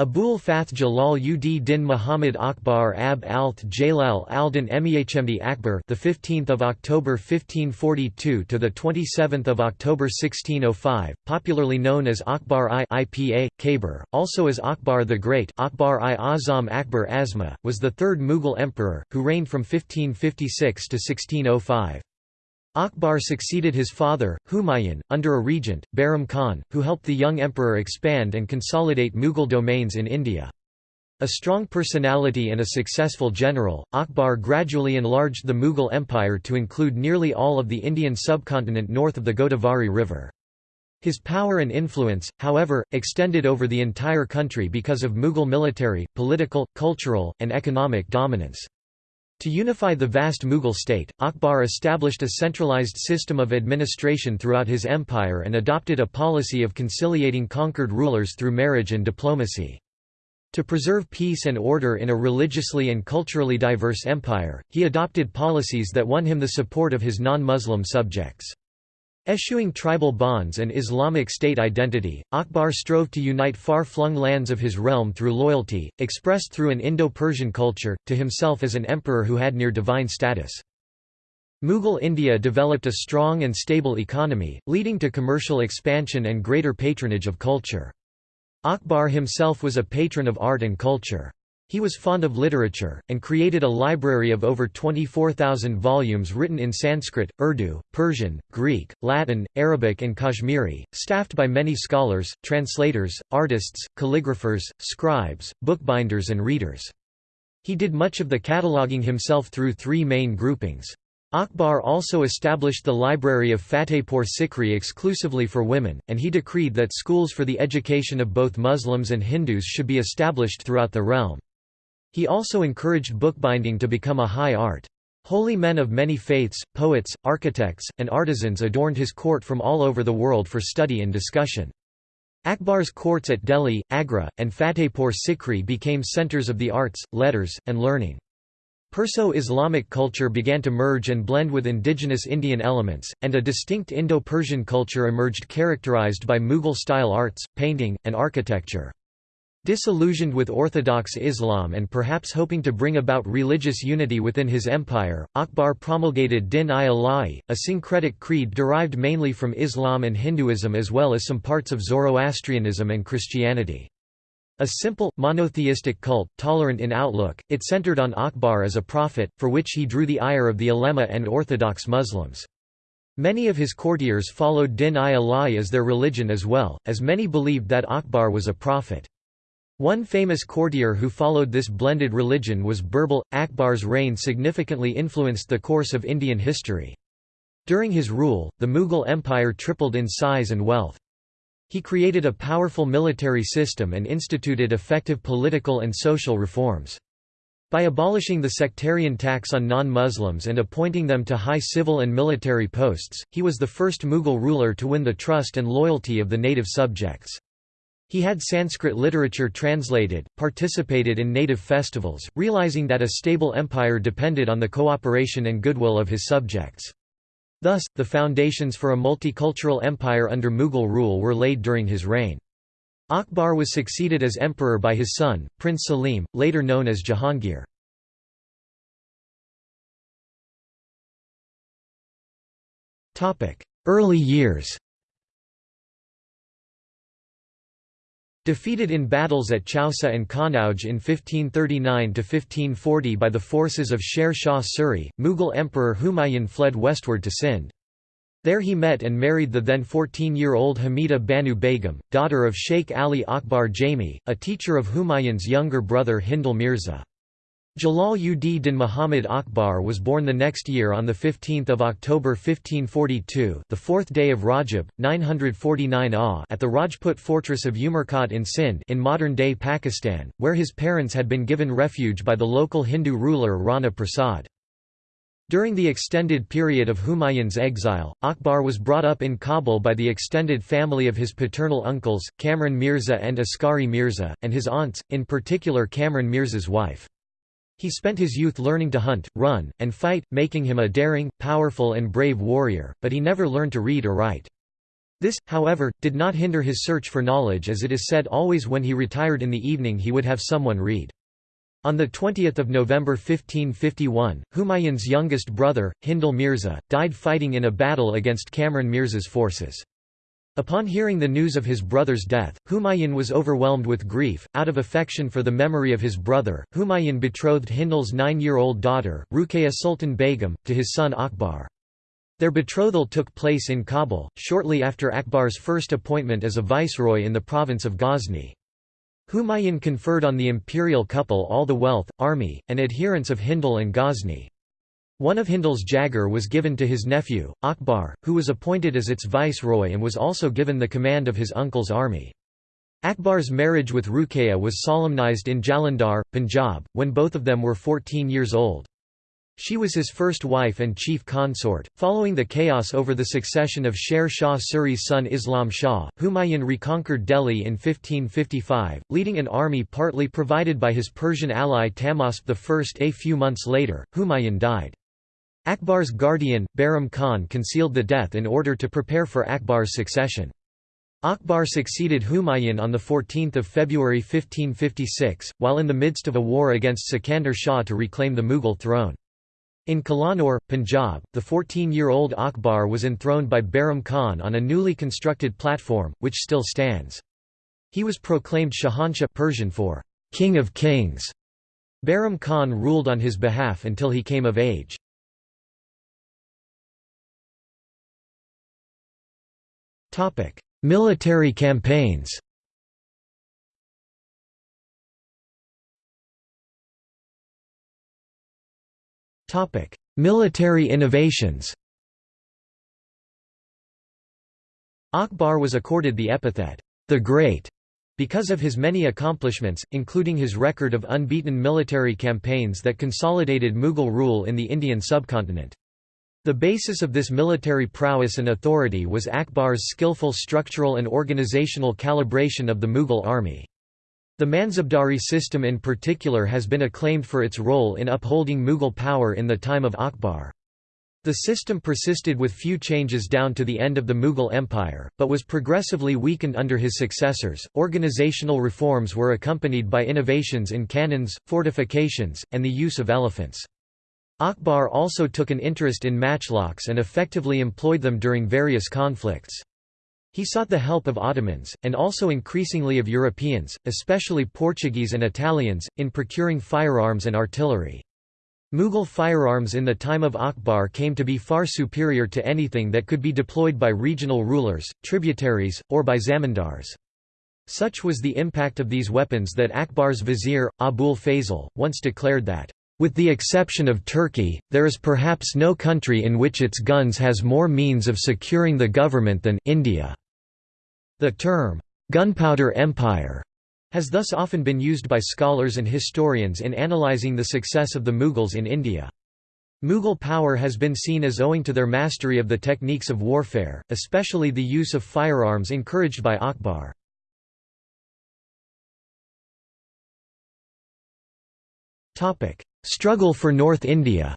Abul Fath Jalal ud Din Muhammad Akbar Ab Alth Jalal Aldin Mehmd Akbar the 15th of October 1542 to the 27th of October 1605 popularly known as Akbar I IPA also as Akbar the Great Akbar I Azam Akbar Azma was the third Mughal emperor who reigned from 1556 to 1605 Akbar succeeded his father, Humayun, under a regent, Bahram Khan, who helped the young emperor expand and consolidate Mughal domains in India. A strong personality and a successful general, Akbar gradually enlarged the Mughal Empire to include nearly all of the Indian subcontinent north of the Godavari River. His power and influence, however, extended over the entire country because of Mughal military, political, cultural, and economic dominance. To unify the vast Mughal state, Akbar established a centralized system of administration throughout his empire and adopted a policy of conciliating conquered rulers through marriage and diplomacy. To preserve peace and order in a religiously and culturally diverse empire, he adopted policies that won him the support of his non-Muslim subjects. Eschewing tribal bonds and Islamic state identity, Akbar strove to unite far-flung lands of his realm through loyalty, expressed through an Indo-Persian culture, to himself as an emperor who had near divine status. Mughal India developed a strong and stable economy, leading to commercial expansion and greater patronage of culture. Akbar himself was a patron of art and culture. He was fond of literature, and created a library of over 24,000 volumes written in Sanskrit, Urdu, Persian, Greek, Latin, Arabic and Kashmiri, staffed by many scholars, translators, artists, calligraphers, scribes, bookbinders and readers. He did much of the cataloguing himself through three main groupings. Akbar also established the library of Fatehpur Sikri exclusively for women, and he decreed that schools for the education of both Muslims and Hindus should be established throughout the realm. He also encouraged bookbinding to become a high art. Holy men of many faiths, poets, architects, and artisans adorned his court from all over the world for study and discussion. Akbar's courts at Delhi, Agra, and Fatehpur Sikri became centers of the arts, letters, and learning. Perso-Islamic culture began to merge and blend with indigenous Indian elements, and a distinct Indo-Persian culture emerged characterized by Mughal-style arts, painting, and architecture. Disillusioned with orthodox Islam and perhaps hoping to bring about religious unity within his empire, Akbar promulgated Din-i-Ilahi, a syncretic creed derived mainly from Islam and Hinduism as well as some parts of Zoroastrianism and Christianity. A simple, monotheistic cult, tolerant in outlook, it centered on Akbar as a prophet, for which he drew the ire of the ulema and orthodox Muslims. Many of his courtiers followed Din-i-Ilahi as their religion as well, as many believed that Akbar was a prophet. One famous courtier who followed this blended religion was Birbal. Akbar's reign significantly influenced the course of Indian history. During his rule, the Mughal Empire tripled in size and wealth. He created a powerful military system and instituted effective political and social reforms. By abolishing the sectarian tax on non-Muslims and appointing them to high civil and military posts, he was the first Mughal ruler to win the trust and loyalty of the native subjects. He had Sanskrit literature translated, participated in native festivals, realizing that a stable empire depended on the cooperation and goodwill of his subjects. Thus, the foundations for a multicultural empire under Mughal rule were laid during his reign. Akbar was succeeded as emperor by his son, Prince Salim, later known as Jahangir. Early years Defeated in battles at Chausa and Kanauj in 1539–1540 by the forces of Sher Shah Suri, Mughal Emperor Humayun fled westward to Sindh. There he met and married the then 14-year-old Hamida Banu Begum, daughter of Sheikh Ali Akbar Jami, a teacher of Humayun's younger brother Hindal Mirza. Jalal ud Din Muhammad Akbar was born the next year on 15 October 1542 the fourth day of Rajab, 949 AH at the Rajput fortress of Umerkot in Sindh in modern-day Pakistan, where his parents had been given refuge by the local Hindu ruler Rana Prasad. During the extended period of Humayun's exile, Akbar was brought up in Kabul by the extended family of his paternal uncles, Kamran Mirza and Askari Mirza, and his aunts, in particular Kamran Mirza's wife. He spent his youth learning to hunt, run, and fight, making him a daring, powerful and brave warrior, but he never learned to read or write. This, however, did not hinder his search for knowledge as it is said always when he retired in the evening he would have someone read. On 20 November 1551, Humayun's youngest brother, Hindal Mirza, died fighting in a battle against Kamran Mirza's forces. Upon hearing the news of his brother's death, Humayun was overwhelmed with grief. Out of affection for the memory of his brother, Humayun betrothed Hindal's nine-year-old daughter, Ruqayya Sultan Begum, to his son Akbar. Their betrothal took place in Kabul, shortly after Akbar's first appointment as a viceroy in the province of Ghazni. Humayun conferred on the imperial couple all the wealth, army, and adherents of Hindal and Ghazni. One of Hindal's jagir was given to his nephew, Akbar, who was appointed as its viceroy and was also given the command of his uncle's army. Akbar's marriage with Ruqayya was solemnized in Jalandhar, Punjab, when both of them were 14 years old. She was his first wife and chief consort. Following the chaos over the succession of Sher Shah Suri's son Islam Shah, Humayun reconquered Delhi in 1555, leading an army partly provided by his Persian ally Tahmasp I. A few months later, Humayun died. Akbar's guardian, Bahram Khan concealed the death in order to prepare for Akbar's succession. Akbar succeeded Humayun on 14 February 1556, while in the midst of a war against Sikandar Shah to reclaim the Mughal throne. In Kalanur, Punjab, the 14-year-old Akbar was enthroned by Bahram Khan on a newly constructed platform, which still stands. He was proclaimed Shahanshah Persian for King of Kings. Bahram Khan ruled on his behalf until he came of age. Military campaigns Military innovations. Akbar was accorded the epithet, the Great, because of his many accomplishments, including his record of unbeaten military campaigns that consolidated Mughal rule in the Indian subcontinent. The basis of this military prowess and authority was Akbar's skillful structural and organizational calibration of the Mughal army. The Mansabdari system in particular has been acclaimed for its role in upholding Mughal power in the time of Akbar. The system persisted with few changes down to the end of the Mughal Empire, but was progressively weakened under his successors. Organizational reforms were accompanied by innovations in cannons, fortifications, and the use of elephants. Akbar also took an interest in matchlocks and effectively employed them during various conflicts. He sought the help of Ottomans, and also increasingly of Europeans, especially Portuguese and Italians, in procuring firearms and artillery. Mughal firearms in the time of Akbar came to be far superior to anything that could be deployed by regional rulers, tributaries, or by zamindars. Such was the impact of these weapons that Akbar's vizier, Abul Fazl, once declared that, with the exception of Turkey, there is perhaps no country in which its guns has more means of securing the government than India. The term, gunpowder empire, has thus often been used by scholars and historians in analyzing the success of the Mughals in India. Mughal power has been seen as owing to their mastery of the techniques of warfare, especially the use of firearms encouraged by Akbar. Struggle for North India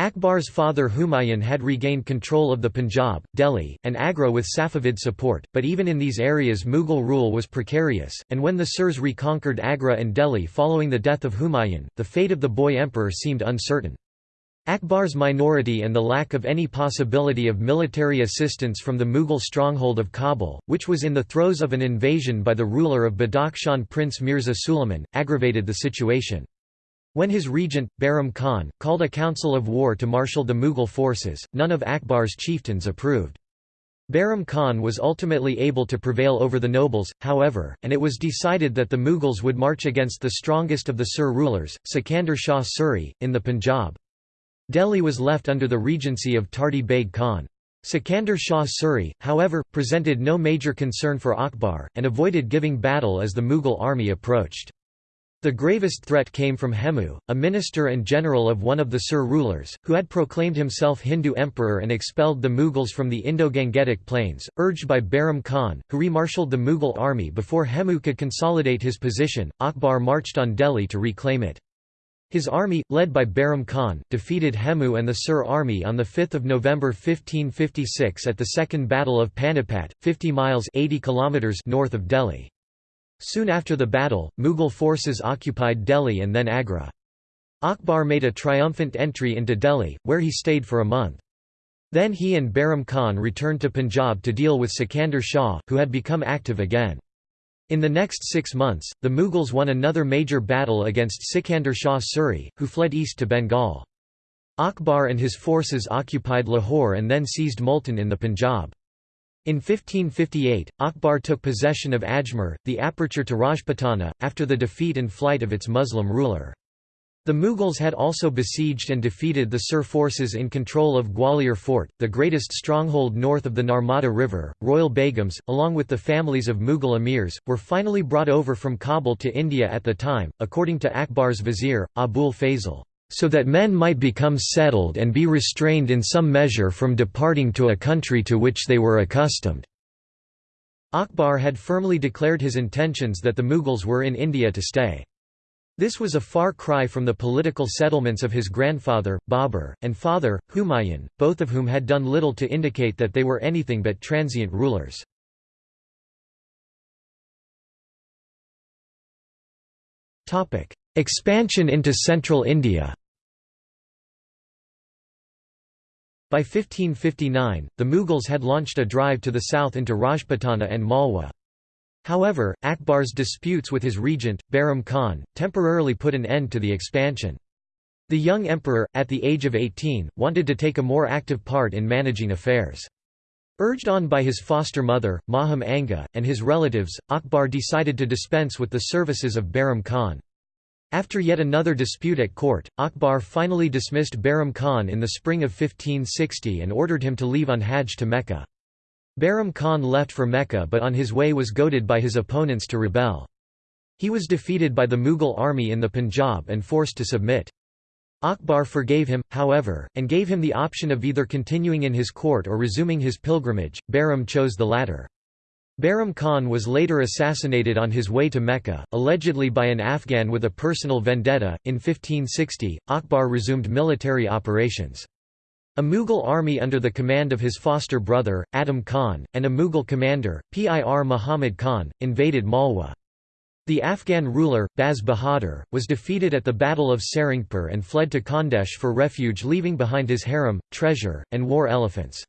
Akbar's father Humayun had regained control of the Punjab, Delhi, and Agra with Safavid support, but even in these areas Mughal rule was precarious, and when the Surs reconquered Agra and Delhi following the death of Humayun, the fate of the boy emperor seemed uncertain. Akbar's minority and the lack of any possibility of military assistance from the Mughal stronghold of Kabul, which was in the throes of an invasion by the ruler of Badakhshan Prince Mirza Suleiman, aggravated the situation. When his regent, Bahram Khan, called a council of war to marshal the Mughal forces, none of Akbar's chieftains approved. Bahram Khan was ultimately able to prevail over the nobles, however, and it was decided that the Mughals would march against the strongest of the Sur rulers, Sikandar Shah Suri, in the Punjab. Delhi was left under the regency of Tardi Beg Khan. Sikandar Shah Suri, however, presented no major concern for Akbar, and avoided giving battle as the Mughal army approached. The gravest threat came from Hemu, a minister and general of one of the Sur rulers, who had proclaimed himself Hindu emperor and expelled the Mughals from the Indo-Gangetic plains, urged by Bahram Khan, who remarshalled the Mughal army before Hemu could consolidate his position. Akbar marched on Delhi to reclaim it. His army, led by Bahram Khan, defeated Hemu and the Sur army on 5 November 1556 at the Second Battle of Panipat, 50 miles 80 kilometers north of Delhi. Soon after the battle, Mughal forces occupied Delhi and then Agra. Akbar made a triumphant entry into Delhi, where he stayed for a month. Then he and Bahram Khan returned to Punjab to deal with Sikandar Shah, who had become active again. In the next six months, the Mughals won another major battle against Sikandar Shah Suri, who fled east to Bengal. Akbar and his forces occupied Lahore and then seized Multan in the Punjab. In 1558, Akbar took possession of Ajmer, the aperture to Rajputana, after the defeat and flight of its Muslim ruler. The Mughals had also besieged and defeated the Sur forces in control of Gwalior Fort, the greatest stronghold north of the Narmada River. Royal Begums, along with the families of Mughal emirs, were finally brought over from Kabul to India at the time, according to Akbar's vizier, Abul Fazl, so that men might become settled and be restrained in some measure from departing to a country to which they were accustomed. Akbar had firmly declared his intentions that the Mughals were in India to stay. This was a far cry from the political settlements of his grandfather, Babur, and father, Humayun, both of whom had done little to indicate that they were anything but transient rulers. Expansion into central India By 1559, the Mughals had launched a drive to the south into Rajputana and Malwa. However, Akbar's disputes with his regent, Bahram Khan, temporarily put an end to the expansion. The young emperor, at the age of 18, wanted to take a more active part in managing affairs. Urged on by his foster mother, Maham Anga, and his relatives, Akbar decided to dispense with the services of Bahram Khan. After yet another dispute at court, Akbar finally dismissed Bahram Khan in the spring of 1560 and ordered him to leave on Hajj to Mecca. Bahram Khan left for Mecca but on his way was goaded by his opponents to rebel. He was defeated by the Mughal army in the Punjab and forced to submit. Akbar forgave him, however, and gave him the option of either continuing in his court or resuming his pilgrimage. Bahram chose the latter. Bahram Khan was later assassinated on his way to Mecca, allegedly by an Afghan with a personal vendetta. In 1560, Akbar resumed military operations. A Mughal army under the command of his foster brother, Adam Khan, and a Mughal commander, Pir Muhammad Khan, invaded Malwa. The Afghan ruler, Baz Bahadur, was defeated at the Battle of Sarangpur and fled to Khandesh for refuge leaving behind his harem, treasure, and war elephants.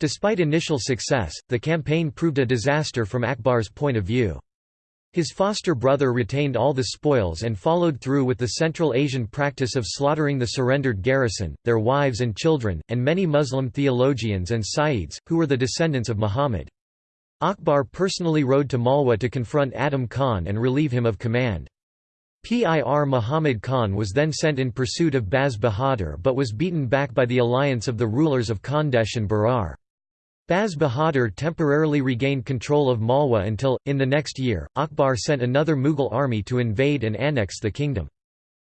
Despite initial success, the campaign proved a disaster from Akbar's point of view. His foster brother retained all the spoils and followed through with the Central Asian practice of slaughtering the surrendered garrison, their wives and children, and many Muslim theologians and Sayyids, who were the descendants of Muhammad. Akbar personally rode to Malwa to confront Adam Khan and relieve him of command. Pir Muhammad Khan was then sent in pursuit of Baz Bahadur but was beaten back by the alliance of the rulers of Khandesh and Berar. Baz Bahadur temporarily regained control of Malwa until, in the next year, Akbar sent another Mughal army to invade and annex the kingdom.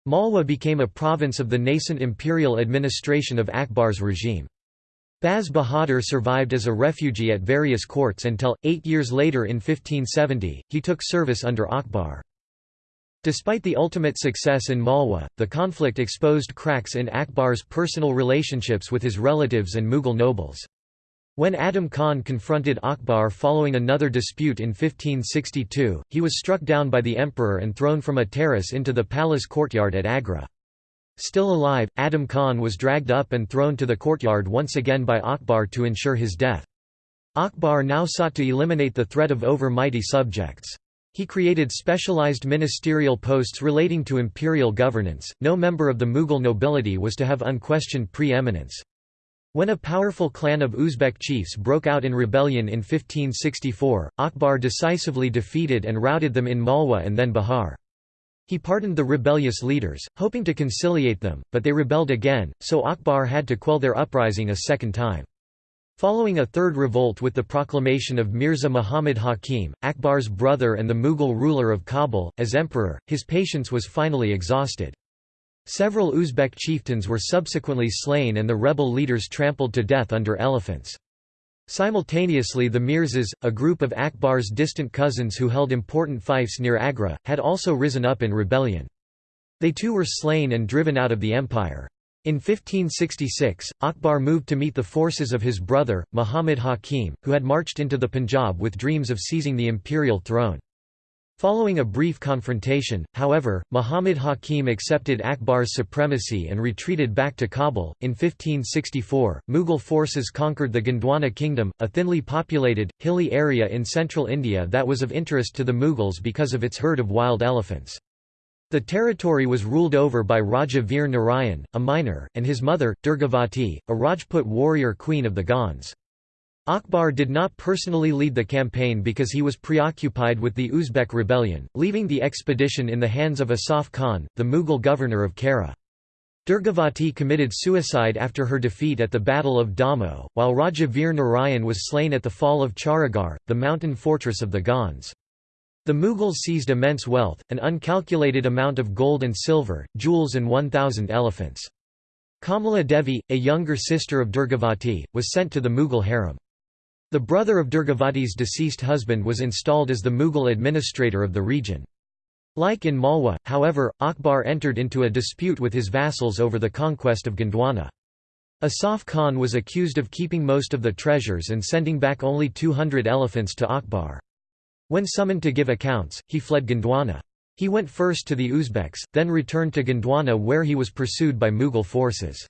Malwa became a province of the nascent imperial administration of Akbar's regime. Baz Bahadur survived as a refugee at various courts until, eight years later in 1570, he took service under Akbar. Despite the ultimate success in Malwa, the conflict exposed cracks in Akbar's personal relationships with his relatives and Mughal nobles. When Adam Khan confronted Akbar following another dispute in 1562, he was struck down by the emperor and thrown from a terrace into the palace courtyard at Agra. Still alive, Adam Khan was dragged up and thrown to the courtyard once again by Akbar to ensure his death. Akbar now sought to eliminate the threat of over-mighty subjects. He created specialized ministerial posts relating to imperial governance. No member of the Mughal nobility was to have unquestioned pre-eminence. When a powerful clan of Uzbek chiefs broke out in rebellion in 1564, Akbar decisively defeated and routed them in Malwa and then Bihar. He pardoned the rebellious leaders, hoping to conciliate them, but they rebelled again, so Akbar had to quell their uprising a second time. Following a third revolt with the proclamation of Mirza Muhammad Hakim, Akbar's brother and the Mughal ruler of Kabul, as emperor, his patience was finally exhausted. Several Uzbek chieftains were subsequently slain and the rebel leaders trampled to death under elephants. Simultaneously the Mirzas, a group of Akbar's distant cousins who held important fiefs near Agra, had also risen up in rebellion. They too were slain and driven out of the empire. In 1566, Akbar moved to meet the forces of his brother, Muhammad Hakim, who had marched into the Punjab with dreams of seizing the imperial throne. Following a brief confrontation, however, Muhammad Hakim accepted Akbar's supremacy and retreated back to Kabul. In 1564, Mughal forces conquered the Gondwana kingdom, a thinly populated, hilly area in central India that was of interest to the Mughals because of its herd of wild elephants. The territory was ruled over by Raja Veer Narayan, a minor, and his mother, Durgavati, a Rajput warrior queen of the Gonds. Akbar did not personally lead the campaign because he was preoccupied with the Uzbek rebellion, leaving the expedition in the hands of Asaf Khan, the Mughal governor of Kara. Durgavati committed suicide after her defeat at the Battle of Damoh, while Raja Veer Narayan was slain at the fall of Charagarh, the mountain fortress of the Gonds. The Mughals seized immense wealth, an uncalculated amount of gold and silver, jewels and 1,000 elephants. Kamala Devi, a younger sister of Durgavati, was sent to the Mughal harem. The brother of Durgavati's deceased husband was installed as the Mughal administrator of the region. Like in Malwa, however, Akbar entered into a dispute with his vassals over the conquest of Gondwana. Asaf Khan was accused of keeping most of the treasures and sending back only 200 elephants to Akbar. When summoned to give accounts, he fled Gondwana. He went first to the Uzbeks, then returned to Gondwana where he was pursued by Mughal forces.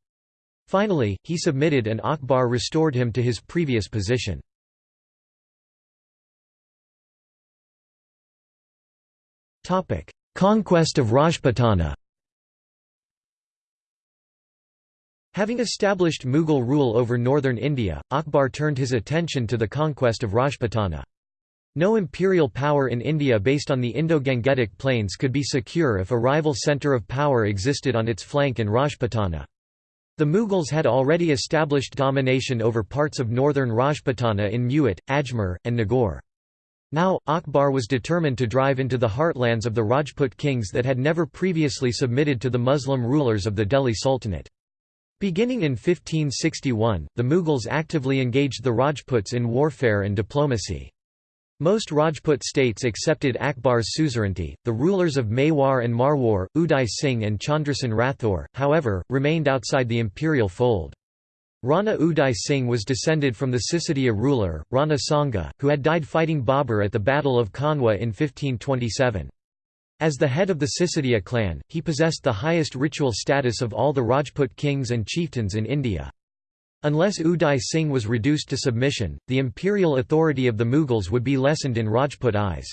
Finally, he submitted and Akbar restored him to his previous position. Conquest of Rajputana Having established Mughal rule over northern India, Akbar turned his attention to the conquest of Rajputana. No imperial power in India based on the Indo-Gangetic plains could be secure if a rival centre of power existed on its flank in Rajputana. The Mughals had already established domination over parts of northern Rajputana in Mewat, Ajmer, and Nagaur. Now, Akbar was determined to drive into the heartlands of the Rajput kings that had never previously submitted to the Muslim rulers of the Delhi Sultanate. Beginning in 1561, the Mughals actively engaged the Rajputs in warfare and diplomacy. Most Rajput states accepted Akbar's suzerainty. The rulers of Mewar and Marwar, Uday Singh and Chandrasen Rathore, however, remained outside the imperial fold. Rana Uday Singh was descended from the Sisodiya ruler, Rana Sanga, who had died fighting Babur at the Battle of Khanwa in 1527. As the head of the Sisodiya clan, he possessed the highest ritual status of all the Rajput kings and chieftains in India. Unless Uday Singh was reduced to submission, the imperial authority of the Mughals would be lessened in Rajput eyes.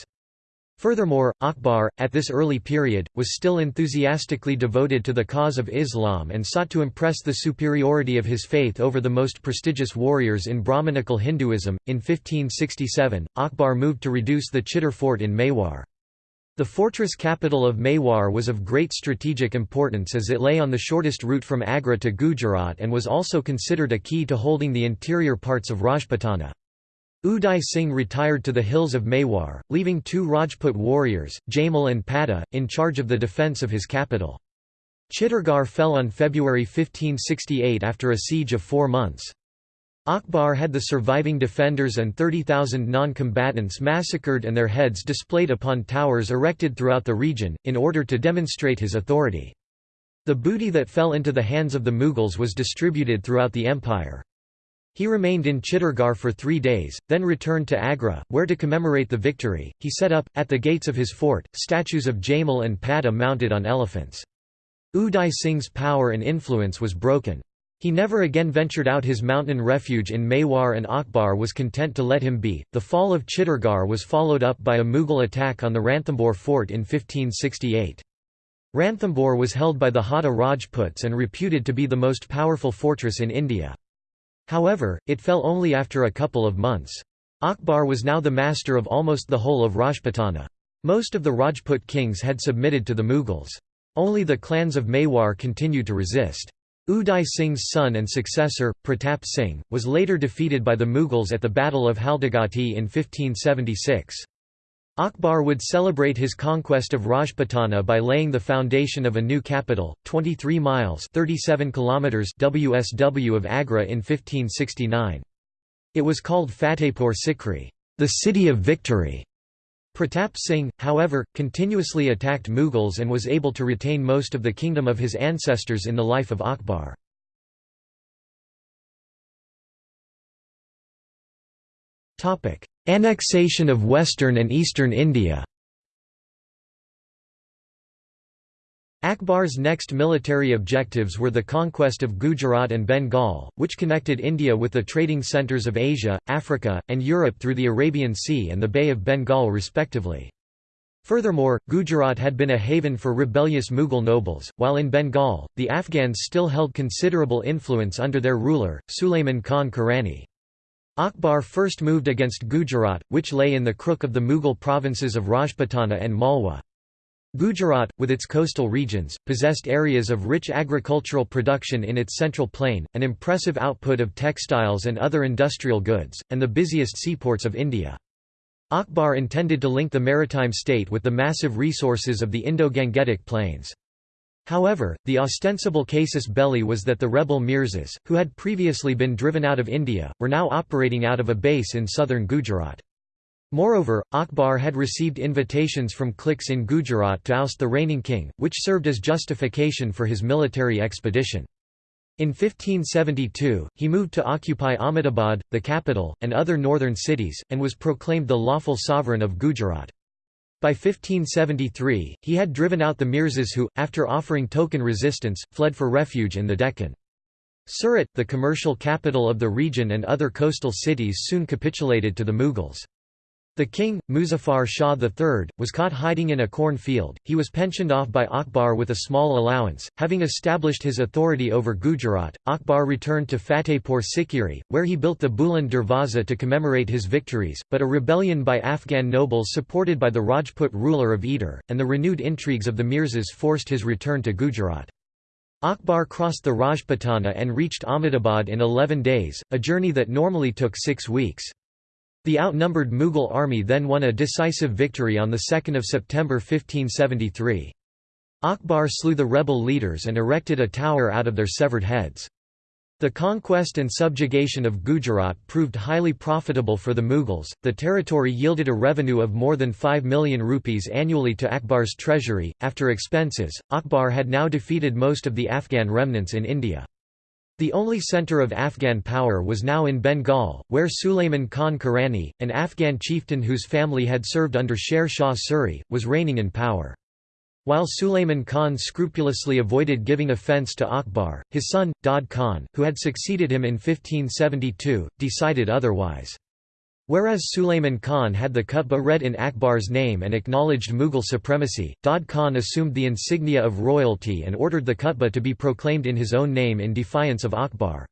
Furthermore, Akbar, at this early period, was still enthusiastically devoted to the cause of Islam and sought to impress the superiority of his faith over the most prestigious warriors in Brahmanical Hinduism. In 1567, Akbar moved to reduce the Chittor fort in Mewar. The fortress capital of Mewar was of great strategic importance as it lay on the shortest route from Agra to Gujarat and was also considered a key to holding the interior parts of Rajputana. Uday Singh retired to the hills of Mewar, leaving two Rajput warriors, Jaimal and Pada, in charge of the defence of his capital. Chittorgarh fell on February 1568 after a siege of four months. Akbar had the surviving defenders and 30,000 non-combatants massacred and their heads displayed upon towers erected throughout the region, in order to demonstrate his authority. The booty that fell into the hands of the Mughals was distributed throughout the empire. He remained in Chittorgarh for three days, then returned to Agra, where to commemorate the victory, he set up, at the gates of his fort, statues of Jamal and Pada mounted on elephants. Uday Singh's power and influence was broken. He never again ventured out his mountain refuge in Mewar and Akbar was content to let him be. The fall of Chittorgarh was followed up by a Mughal attack on the Ranthambore fort in 1568. Ranthambore was held by the Hada Rajputs and reputed to be the most powerful fortress in India. However, it fell only after a couple of months. Akbar was now the master of almost the whole of Rajputana. Most of the Rajput kings had submitted to the Mughals. Only the clans of Mewar continued to resist. Uday Singh's son and successor, Pratap Singh, was later defeated by the Mughals at the Battle of Haldighati in 1576. Akbar would celebrate his conquest of Rajputana by laying the foundation of a new capital, 23 miles 37 kilometers WSW of Agra in 1569. It was called Fatehpur Sikri, the city of victory. Pratap Singh, however, continuously attacked Mughals and was able to retain most of the kingdom of his ancestors in the life of Akbar. Annexation of western and eastern India Akbar's next military objectives were the conquest of Gujarat and Bengal, which connected India with the trading centres of Asia, Africa, and Europe through the Arabian Sea and the Bay of Bengal respectively. Furthermore, Gujarat had been a haven for rebellious Mughal nobles, while in Bengal, the Afghans still held considerable influence under their ruler, Sulayman Khan Karani. Akbar first moved against Gujarat, which lay in the crook of the Mughal provinces of Rajputana and Malwa. Gujarat, with its coastal regions, possessed areas of rich agricultural production in its central plain, an impressive output of textiles and other industrial goods, and the busiest seaports of India. Akbar intended to link the maritime state with the massive resources of the Indo-Gangetic plains. However, the ostensible casus belli was that the rebel Mirzas, who had previously been driven out of India, were now operating out of a base in southern Gujarat. Moreover, Akbar had received invitations from cliques in Gujarat to oust the reigning king, which served as justification for his military expedition. In 1572, he moved to occupy Ahmedabad, the capital, and other northern cities, and was proclaimed the lawful sovereign of Gujarat. By 1573, he had driven out the Mirzas who, after offering token resistance, fled for refuge in the Deccan. Surat, the commercial capital of the region and other coastal cities soon capitulated to the Mughals. The king, Muzaffar Shah III, was caught hiding in a corn field. He was pensioned off by Akbar with a small allowance. Having established his authority over Gujarat, Akbar returned to Fatehpur Sikri, where he built the Buland Darwaza to commemorate his victories, but a rebellion by Afghan nobles supported by the Rajput ruler of Edur, and the renewed intrigues of the Mirzas forced his return to Gujarat. Akbar crossed the Rajputana and reached Ahmedabad in 11 days, a journey that normally took six weeks. The outnumbered Mughal army then won a decisive victory on 2 September 1573. Akbar slew the rebel leaders and erected a tower out of their severed heads. The conquest and subjugation of Gujarat proved highly profitable for the Mughals. The territory yielded a revenue of more than 5 million rupees annually to Akbar's treasury. After expenses, Akbar had now defeated most of the Afghan remnants in India. The only centre of Afghan power was now in Bengal, where Sulayman Khan Karani, an Afghan chieftain whose family had served under Sher Shah Suri, was reigning in power. While Sulayman Khan scrupulously avoided giving offence to Akbar, his son, Dad Khan, who had succeeded him in 1572, decided otherwise. Whereas Sulayman Khan had the Qutba read in Akbar's name and acknowledged Mughal supremacy, Dad Khan assumed the insignia of royalty and ordered the Qutba to be proclaimed in his own name in defiance of Akbar.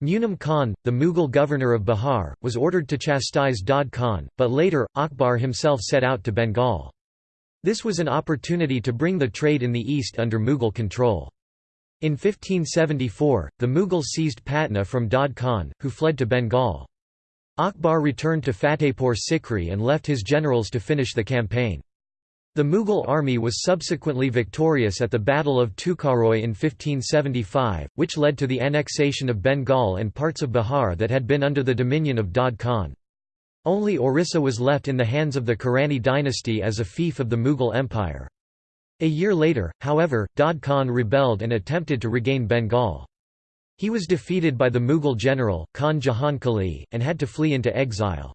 Munim Khan, the Mughal governor of Bihar, was ordered to chastise Dad Khan, but later, Akbar himself set out to Bengal. This was an opportunity to bring the trade in the east under Mughal control. In 1574, the Mughals seized Patna from Dad Khan, who fled to Bengal. Akbar returned to Fatehpur Sikri and left his generals to finish the campaign. The Mughal army was subsequently victorious at the Battle of Tukaroi in 1575, which led to the annexation of Bengal and parts of Bihar that had been under the dominion of Dad Khan. Only Orissa was left in the hands of the Karani dynasty as a fief of the Mughal Empire. A year later, however, Dad Khan rebelled and attempted to regain Bengal. He was defeated by the Mughal general, Khan Jahan Kali, and had to flee into exile.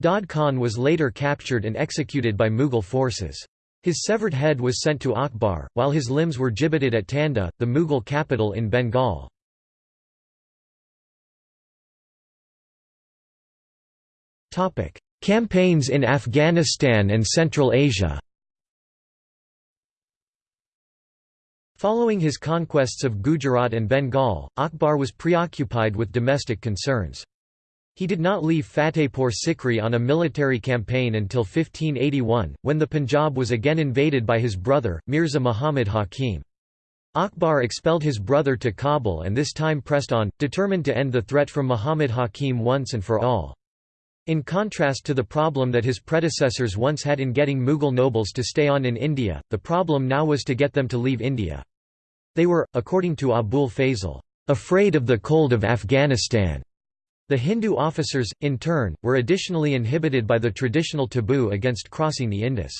Dad Khan was later captured and executed by Mughal forces. His severed head was sent to Akbar, while his limbs were gibbeted at Tanda, the Mughal capital in Bengal. Campaigns in Afghanistan and Central Asia Following his conquests of Gujarat and Bengal, Akbar was preoccupied with domestic concerns. He did not leave Fatehpur Sikri on a military campaign until 1581, when the Punjab was again invaded by his brother, Mirza Muhammad Hakim. Akbar expelled his brother to Kabul and this time pressed on, determined to end the threat from Muhammad Hakim once and for all. In contrast to the problem that his predecessors once had in getting Mughal nobles to stay on in India, the problem now was to get them to leave India. They were, according to Abul Fazl, afraid of the cold of Afghanistan. The Hindu officers, in turn, were additionally inhibited by the traditional taboo against crossing the Indus.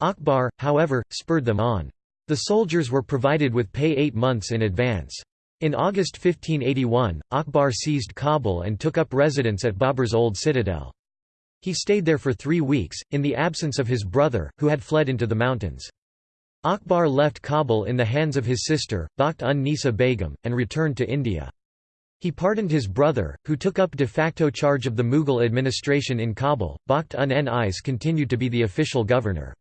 Akbar, however, spurred them on. The soldiers were provided with pay eight months in advance. In August 1581, Akbar seized Kabul and took up residence at Babur's old citadel. He stayed there for three weeks, in the absence of his brother, who had fled into the mountains. Akbar left Kabul in the hands of his sister, Bakht un Nisa Begum, and returned to India. He pardoned his brother, who took up de facto charge of the Mughal administration in Kabul. Bakht un-Nis continued to be the official governor.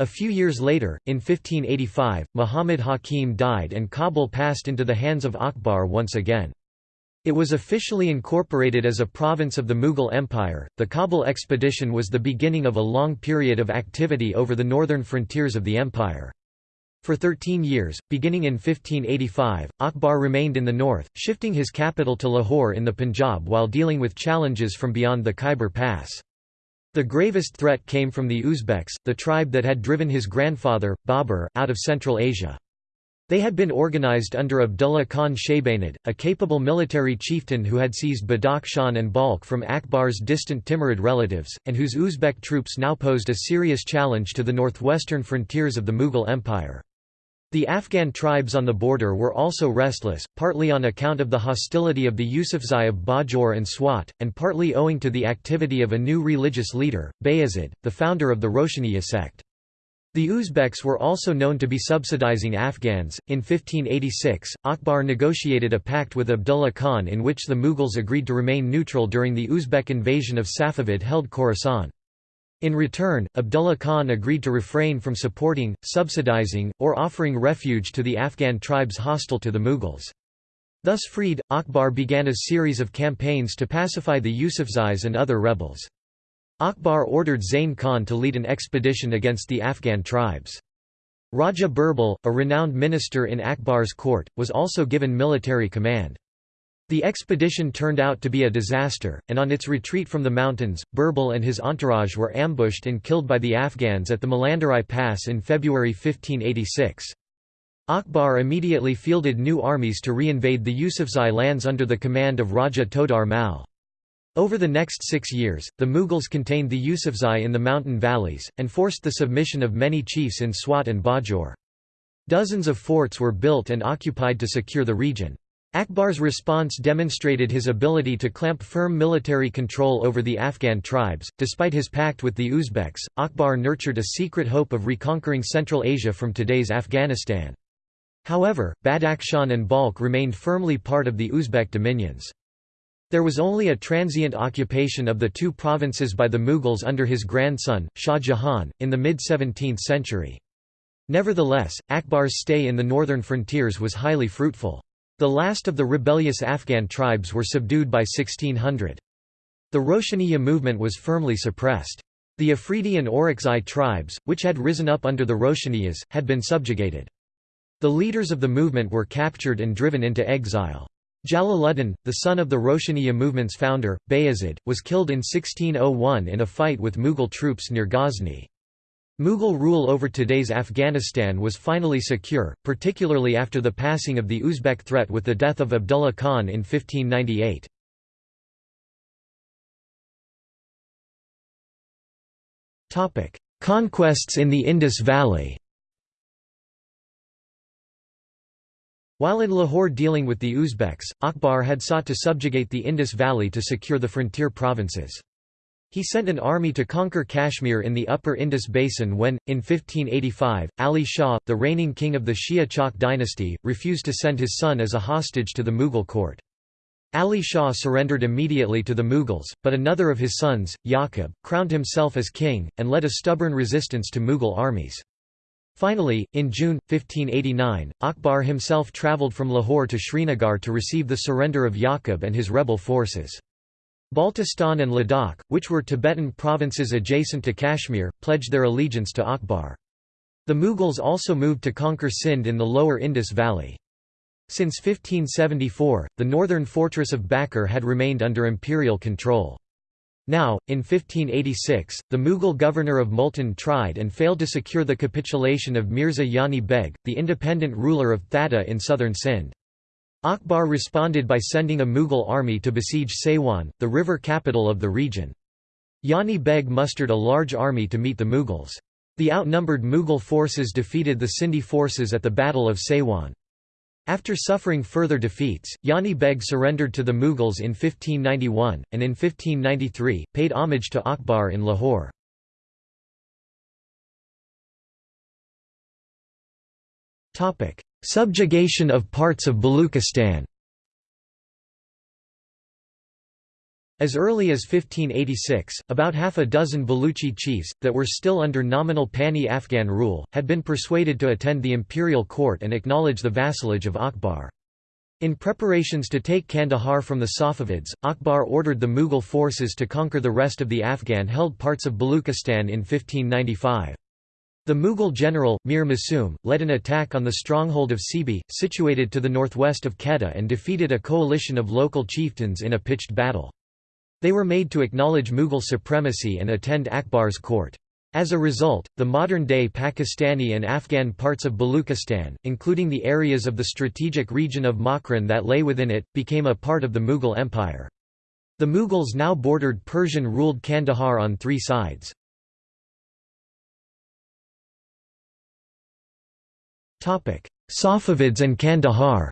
A few years later, in 1585, Muhammad Hakim died and Kabul passed into the hands of Akbar once again. It was officially incorporated as a province of the Mughal Empire. The Kabul expedition was the beginning of a long period of activity over the northern frontiers of the empire. For 13 years, beginning in 1585, Akbar remained in the north, shifting his capital to Lahore in the Punjab while dealing with challenges from beyond the Khyber Pass. The gravest threat came from the Uzbeks, the tribe that had driven his grandfather, Babur, out of Central Asia. They had been organized under Abdullah Khan Shaybanid, a capable military chieftain who had seized Badakhshan and Balkh from Akbar's distant Timurid relatives, and whose Uzbek troops now posed a serious challenge to the northwestern frontiers of the Mughal Empire. The Afghan tribes on the border were also restless, partly on account of the hostility of the Yusufzai of Bajor and Swat, and partly owing to the activity of a new religious leader, Bayezid, the founder of the Roshaniya sect. The Uzbeks were also known to be subsidizing Afghans. In 1586, Akbar negotiated a pact with Abdullah Khan in which the Mughals agreed to remain neutral during the Uzbek invasion of Safavid held Khorasan. In return, Abdullah Khan agreed to refrain from supporting, subsidizing, or offering refuge to the Afghan tribes hostile to the Mughals. Thus freed, Akbar began a series of campaigns to pacify the Yusufzais and other rebels. Akbar ordered Zain Khan to lead an expedition against the Afghan tribes. Raja Birbal, a renowned minister in Akbar's court, was also given military command. The expedition turned out to be a disaster, and on its retreat from the mountains, Birbal and his entourage were ambushed and killed by the Afghans at the Malandarai Pass in February 1586. Akbar immediately fielded new armies to re-invade the Yusufzai lands under the command of Raja Todar Mal. Over the next six years, the Mughals contained the Yusufzai in the mountain valleys, and forced the submission of many chiefs in Swat and Bajor. Dozens of forts were built and occupied to secure the region. Akbar's response demonstrated his ability to clamp firm military control over the Afghan tribes. Despite his pact with the Uzbeks, Akbar nurtured a secret hope of reconquering Central Asia from today's Afghanistan. However, Badakhshan and Balkh remained firmly part of the Uzbek dominions. There was only a transient occupation of the two provinces by the Mughals under his grandson, Shah Jahan, in the mid-17th century. Nevertheless, Akbar's stay in the northern frontiers was highly fruitful. The last of the rebellious Afghan tribes were subdued by 1600. The Roshaniya movement was firmly suppressed. The Afridi and Orakzai tribes, which had risen up under the Roshaniyas, had been subjugated. The leaders of the movement were captured and driven into exile. Jalaluddin, the son of the Roshaniya movement's founder, Bayezid, was killed in 1601 in a fight with Mughal troops near Ghazni. Mughal rule over today's Afghanistan was finally secure, particularly after the passing of the Uzbek threat with the death of Abdullah Khan in 1598. Conquests in the Indus Valley While in Lahore dealing with the Uzbeks, Akbar had sought to subjugate the Indus Valley to secure the frontier provinces. He sent an army to conquer Kashmir in the upper Indus Basin when, in 1585, Ali Shah, the reigning king of the Shia Chak dynasty, refused to send his son as a hostage to the Mughal court. Ali Shah surrendered immediately to the Mughals, but another of his sons, Yaqub, crowned himself as king, and led a stubborn resistance to Mughal armies. Finally, in June, 1589, Akbar himself travelled from Lahore to Srinagar to receive the surrender of Yaqub and his rebel forces. Baltistan and Ladakh, which were Tibetan provinces adjacent to Kashmir, pledged their allegiance to Akbar. The Mughals also moved to conquer Sindh in the lower Indus Valley. Since 1574, the northern fortress of Bakr had remained under imperial control. Now, in 1586, the Mughal governor of Multan tried and failed to secure the capitulation of Mirza Yani Beg, the independent ruler of Thatta in southern Sindh. Akbar responded by sending a Mughal army to besiege Saiwan, the river capital of the region. Yani Beg mustered a large army to meet the Mughals. The outnumbered Mughal forces defeated the Sindhi forces at the Battle of Saiwan. After suffering further defeats, Yani Beg surrendered to the Mughals in 1591, and in 1593, paid homage to Akbar in Lahore. Subjugation of parts of Baluchistan As early as 1586, about half a dozen Baluchi chiefs, that were still under nominal Pani-Afghan rule, had been persuaded to attend the imperial court and acknowledge the vassalage of Akbar. In preparations to take Kandahar from the Safavids, Akbar ordered the Mughal forces to conquer the rest of the Afghan-held parts of Baluchistan in 1595. The Mughal general, Mir Masum, led an attack on the stronghold of Sibi, situated to the northwest of Quetta and defeated a coalition of local chieftains in a pitched battle. They were made to acknowledge Mughal supremacy and attend Akbar's court. As a result, the modern-day Pakistani and Afghan parts of Baluchistan, including the areas of the strategic region of Makran that lay within it, became a part of the Mughal Empire. The Mughals now bordered Persian-ruled Kandahar on three sides. Safavids and Kandahar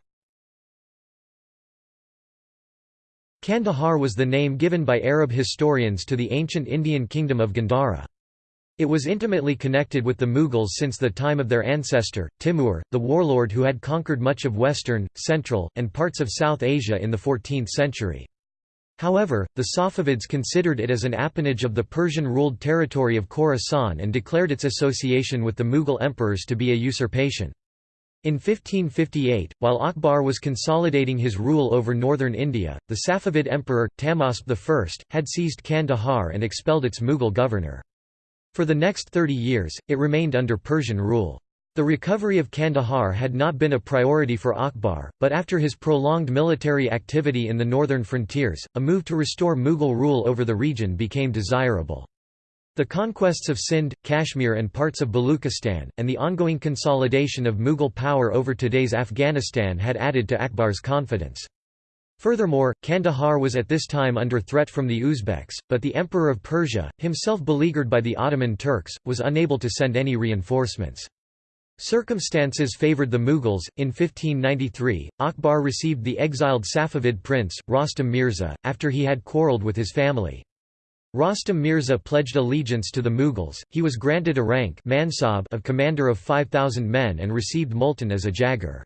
Kandahar was the name given by Arab historians to the ancient Indian kingdom of Gandhara. It was intimately connected with the Mughals since the time of their ancestor, Timur, the warlord who had conquered much of western, central, and parts of South Asia in the 14th century. However, the Safavids considered it as an appanage of the Persian-ruled territory of Khorasan and declared its association with the Mughal emperors to be a usurpation. In 1558, while Akbar was consolidating his rule over northern India, the Safavid emperor, Tahmasp I, had seized Kandahar and expelled its Mughal governor. For the next 30 years, it remained under Persian rule. The recovery of Kandahar had not been a priority for Akbar, but after his prolonged military activity in the northern frontiers, a move to restore Mughal rule over the region became desirable. The conquests of Sindh, Kashmir and parts of Baluchistan, and the ongoing consolidation of Mughal power over today's Afghanistan had added to Akbar's confidence. Furthermore, Kandahar was at this time under threat from the Uzbeks, but the Emperor of Persia, himself beleaguered by the Ottoman Turks, was unable to send any reinforcements. Circumstances favoured the Mughals. In 1593, Akbar received the exiled Safavid prince, Rostam Mirza, after he had quarrelled with his family. Rostam Mirza pledged allegiance to the Mughals, he was granted a rank mansab of commander of 5,000 men and received Multan as a jaghir.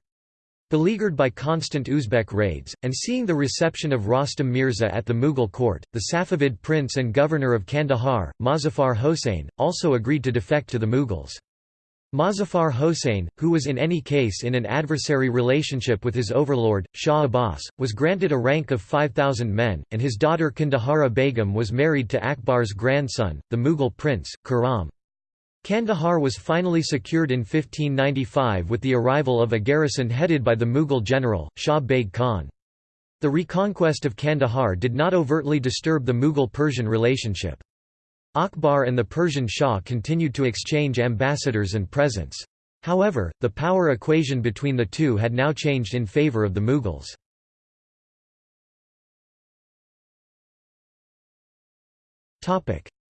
Beleaguered by constant Uzbek raids, and seeing the reception of Rostam Mirza at the Mughal court, the Safavid prince and governor of Kandahar, Mozaffar Hossein, also agreed to defect to the Mughals. Mozaffar Hossein, who was in any case in an adversary relationship with his overlord, Shah Abbas, was granted a rank of 5,000 men, and his daughter Kandahari Begum was married to Akbar's grandson, the Mughal prince, Khurram. Kandahar was finally secured in 1595 with the arrival of a garrison headed by the Mughal general, Shah Beg Khan. The reconquest of Kandahar did not overtly disturb the Mughal-Persian relationship. Akbar and the Persian Shah continued to exchange ambassadors and presents. However, the power equation between the two had now changed in favor of the Mughals.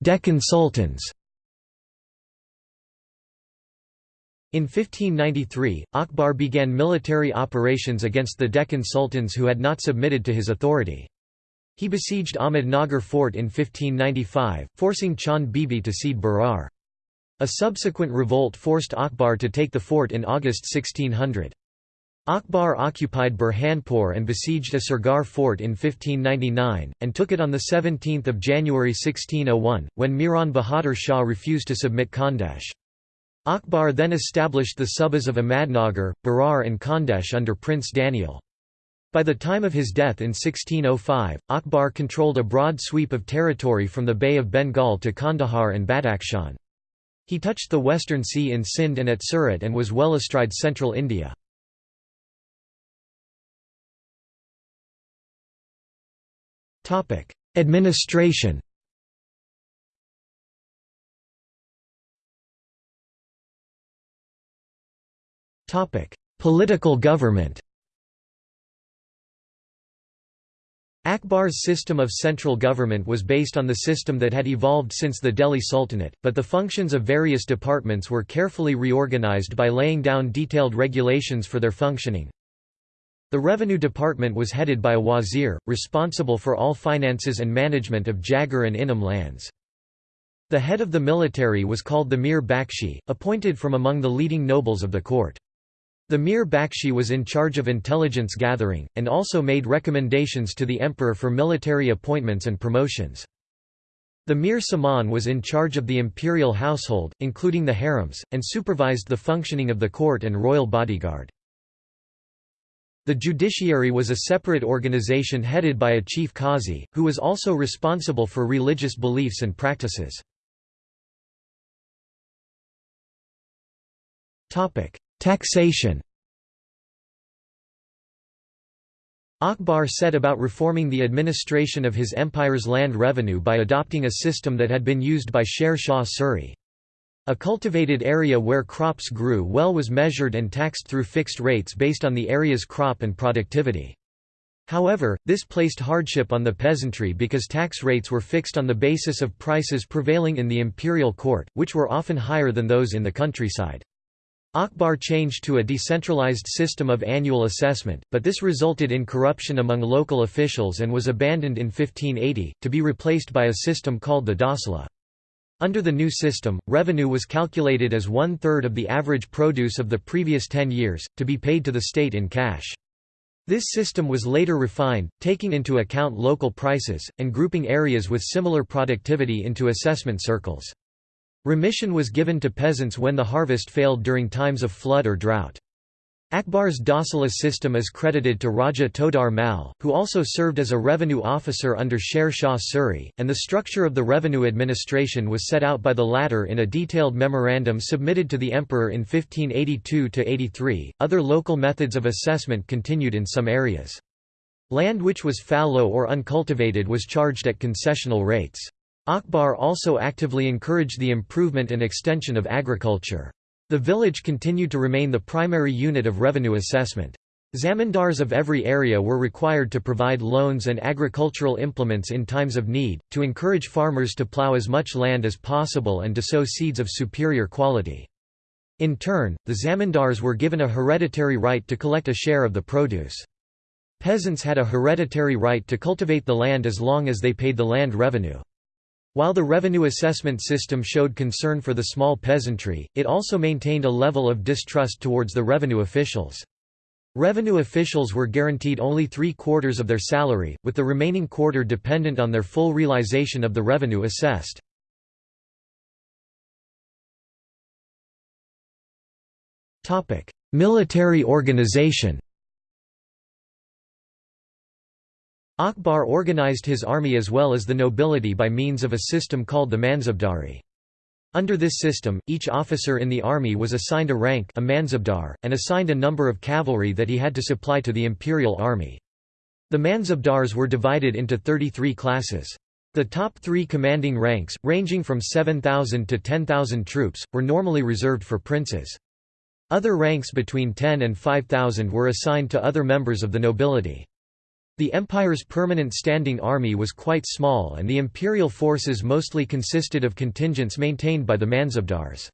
Deccan Sultans In 1593, Akbar began military operations against the Deccan sultans who had not submitted to his authority. He besieged Ahmednagar fort in 1595, forcing Chand Bibi to cede Berar. A subsequent revolt forced Akbar to take the fort in August 1600. Akbar occupied Burhanpur and besieged Asirgarh fort in 1599, and took it on 17 January 1601, when Miran Bahadur Shah refused to submit Khandesh. Akbar then established the subas of Ahmadnagar, Berar and Khandesh under Prince Daniel. By the time of his death in 1605, Akbar controlled a broad sweep of territory from the Bay of Bengal to Kandahar and Badakhshan. He touched the western sea in Sindh and at Surat and was well astride central India. Administration Political government Akbar's system of central government was based on the system that had evolved since the Delhi Sultanate, but the functions of various departments were carefully reorganized by laying down detailed regulations for their functioning. The Revenue Department was headed by a wazir, responsible for all finances and management of jagir and Inam lands. The head of the military was called the Mir Bakshi, appointed from among the leading nobles of the court. The Mir Bakshi was in charge of intelligence gathering, and also made recommendations to the emperor for military appointments and promotions. The Mir Saman was in charge of the imperial household, including the harems, and supervised the functioning of the court and royal bodyguard. The judiciary was a separate organization headed by a chief qazi, who was also responsible for religious beliefs and practices. Taxation Akbar set about reforming the administration of his empire's land revenue by adopting a system that had been used by Sher Shah Suri. A cultivated area where crops grew well was measured and taxed through fixed rates based on the area's crop and productivity. However, this placed hardship on the peasantry because tax rates were fixed on the basis of prices prevailing in the imperial court, which were often higher than those in the countryside. Akbar changed to a decentralized system of annual assessment, but this resulted in corruption among local officials and was abandoned in 1580, to be replaced by a system called the Dahsala. Under the new system, revenue was calculated as one-third of the average produce of the previous ten years, to be paid to the state in cash. This system was later refined, taking into account local prices, and grouping areas with similar productivity into assessment circles. Remission was given to peasants when the harvest failed during times of flood or drought. Akbar's Dahsala system is credited to Raja Todar Mal, who also served as a revenue officer under Sher Shah Suri, and the structure of the revenue administration was set out by the latter in a detailed memorandum submitted to the emperor in 1582–83. Other local methods of assessment continued in some areas. Land which was fallow or uncultivated was charged at concessional rates. Akbar also actively encouraged the improvement and extension of agriculture. The village continued to remain the primary unit of revenue assessment. Zamindars of every area were required to provide loans and agricultural implements in times of need, to encourage farmers to plough as much land as possible and to sow seeds of superior quality. In turn, the zamindars were given a hereditary right to collect a share of the produce. Peasants had a hereditary right to cultivate the land as long as they paid the land revenue. While the revenue assessment system showed concern for the small peasantry, it also maintained a level of distrust towards the revenue officials. Revenue officials were guaranteed only three-quarters of their salary, with the remaining quarter dependent on their full realization of the revenue assessed. Military organization Akbar organized his army as well as the nobility by means of a system called the Mansabdari. Under this system, each officer in the army was assigned a rank a Mansabdar, and assigned a number of cavalry that he had to supply to the imperial army. The Mansabdars were divided into 33 classes. The top three commanding ranks, ranging from 7,000 to 10,000 troops, were normally reserved for princes. Other ranks between 10 and 5,000 were assigned to other members of the nobility. The empire's permanent standing army was quite small and the imperial forces mostly consisted of contingents maintained by the mansabdars.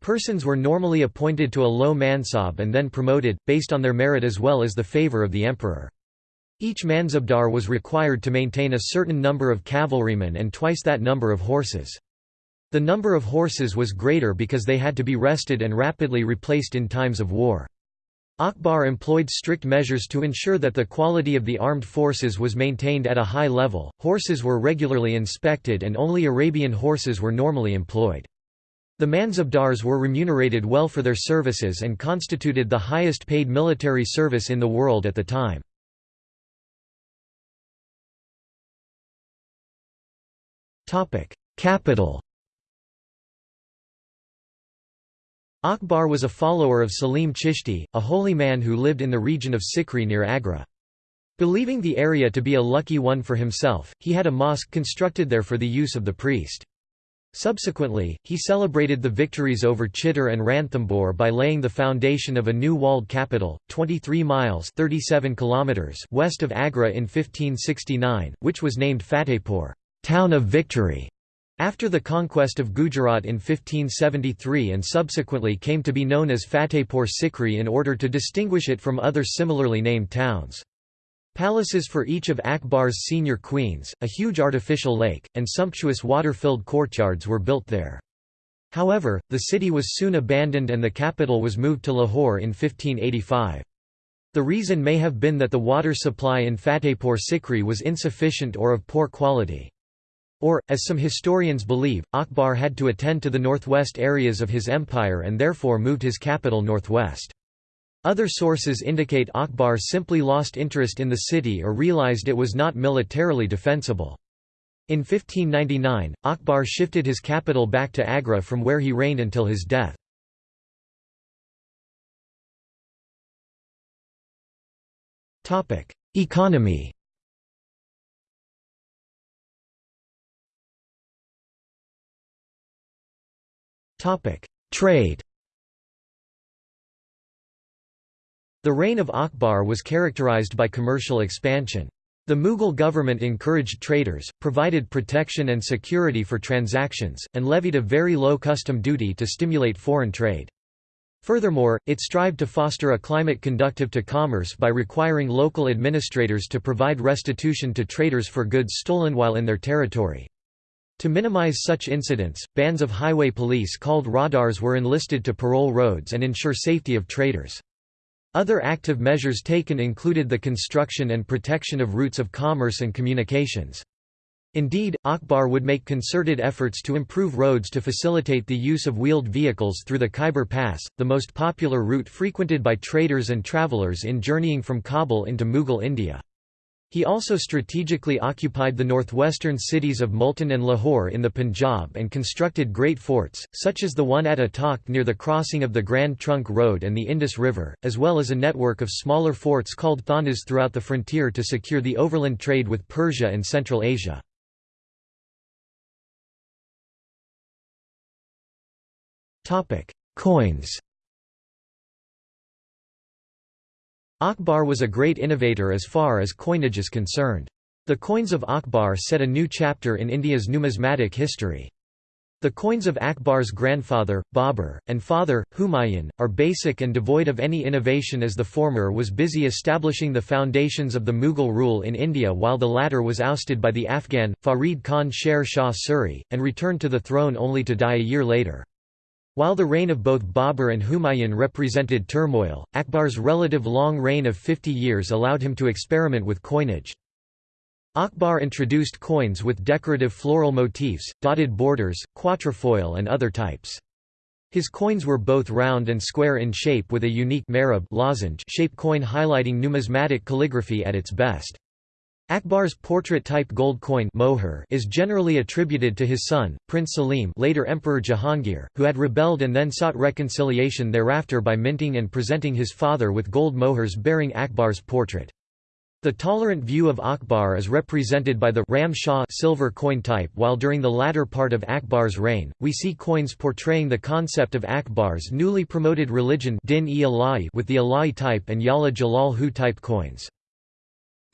Persons were normally appointed to a low mansab and then promoted, based on their merit as well as the favour of the emperor. Each mansabdar was required to maintain a certain number of cavalrymen and twice that number of horses. The number of horses was greater because they had to be rested and rapidly replaced in times of war. Akbar employed strict measures to ensure that the quality of the armed forces was maintained at a high level, horses were regularly inspected and only Arabian horses were normally employed. The Mansabdars were remunerated well for their services and constituted the highest paid military service in the world at the time. Capital Akbar was a follower of Salim Chishti, a holy man who lived in the region of Sikri near Agra. Believing the area to be a lucky one for himself, he had a mosque constructed there for the use of the priest. Subsequently, he celebrated the victories over Chittor and Ranthambore by laying the foundation of a new walled capital, 23 miles 37 kilometers west of Agra in 1569, which was named Fatehpur town of victory", after the conquest of Gujarat in 1573 and subsequently came to be known as Fatehpur Sikri in order to distinguish it from other similarly named towns. Palaces for each of Akbar's senior queens, a huge artificial lake, and sumptuous water-filled courtyards were built there. However, the city was soon abandoned and the capital was moved to Lahore in 1585. The reason may have been that the water supply in Fatehpur Sikri was insufficient or of poor quality. Or, as some historians believe, Akbar had to attend to the northwest areas of his empire and therefore moved his capital northwest. Other sources indicate Akbar simply lost interest in the city or realized it was not militarily defensible. In 1599, Akbar shifted his capital back to Agra from where he reigned until his death. Economy Trade The reign of Akbar was characterized by commercial expansion. The Mughal government encouraged traders, provided protection and security for transactions, and levied a very low custom duty to stimulate foreign trade. Furthermore, it strived to foster a climate conductive to commerce by requiring local administrators to provide restitution to traders for goods stolen while in their territory. To minimize such incidents, bands of highway police called rahdars were enlisted to parole roads and ensure safety of traders. Other active measures taken included the construction and protection of routes of commerce and communications. Indeed, Akbar would make concerted efforts to improve roads to facilitate the use of wheeled vehicles through the Khyber Pass, the most popular route frequented by traders and travelers in journeying from Kabul into Mughal India. He also strategically occupied the northwestern cities of Multan and Lahore in the Punjab and constructed great forts, such as the one at Attock near the crossing of the Grand Trunk Road and the Indus River, as well as a network of smaller forts called thanas throughout the frontier to secure the overland trade with Persia and Central Asia. Coins Akbar was a great innovator as far as coinage is concerned. The coins of Akbar set a new chapter in India's numismatic history. The coins of Akbar's grandfather, Babur, and father, Humayun, are basic and devoid of any innovation as the former was busy establishing the foundations of the Mughal rule in India while the latter was ousted by the Afghan, Farid Khan Sher Shah Suri, and returned to the throne only to die a year later. While the reign of both Babur and Humayun represented turmoil, Akbar's relative long reign of 50 years allowed him to experiment with coinage. Akbar introduced coins with decorative floral motifs, dotted borders, quatrefoil and other types. His coins were both round and square in shape with a unique lozenge shape coin highlighting numismatic calligraphy at its best. Akbar's portrait-type gold coin mohur is generally attributed to his son, Prince Salim later Emperor Jahangir, who had rebelled and then sought reconciliation thereafter by minting and presenting his father with gold mohurs bearing Akbar's portrait. The tolerant view of Akbar is represented by the Ram Shah silver coin type while during the latter part of Akbar's reign, we see coins portraying the concept of Akbar's newly promoted religion with the Ala'i type and Yala Jalal Hu type coins.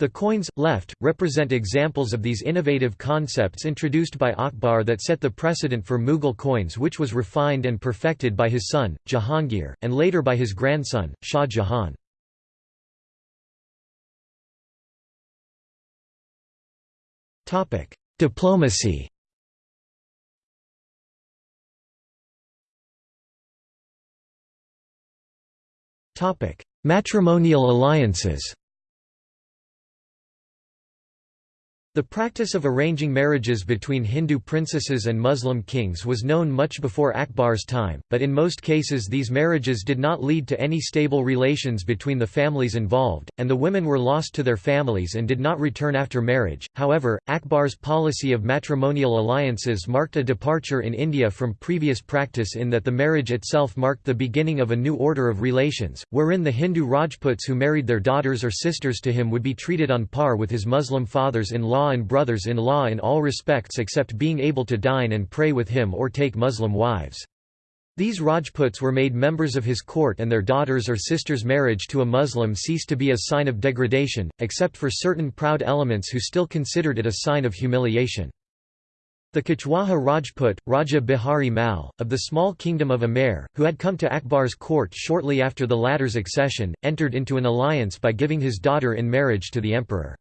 The coins, left, represent examples of these innovative concepts introduced by Akbar that set the precedent for Mughal coins which was refined and perfected by his son, Jahangir, and later by his grandson, Shah Jahan. Diplomacy Matrimonial alliances The practice of arranging marriages between Hindu princesses and Muslim kings was known much before Akbar's time, but in most cases these marriages did not lead to any stable relations between the families involved, and the women were lost to their families and did not return after marriage. However, Akbar's policy of matrimonial alliances marked a departure in India from previous practice in that the marriage itself marked the beginning of a new order of relations, wherein the Hindu Rajputs who married their daughters or sisters to him would be treated on par with his Muslim fathers-in-law in-law and brothers-in-law in all respects except being able to dine and pray with him or take Muslim wives. These Rajputs were made members of his court and their daughters or sisters' marriage to a Muslim ceased to be a sign of degradation, except for certain proud elements who still considered it a sign of humiliation. The Kachhwaha Rajput, Raja Bihari Mal, of the small kingdom of Amer, who had come to Akbar's court shortly after the latter's accession, entered into an alliance by giving his daughter in marriage to the emperor.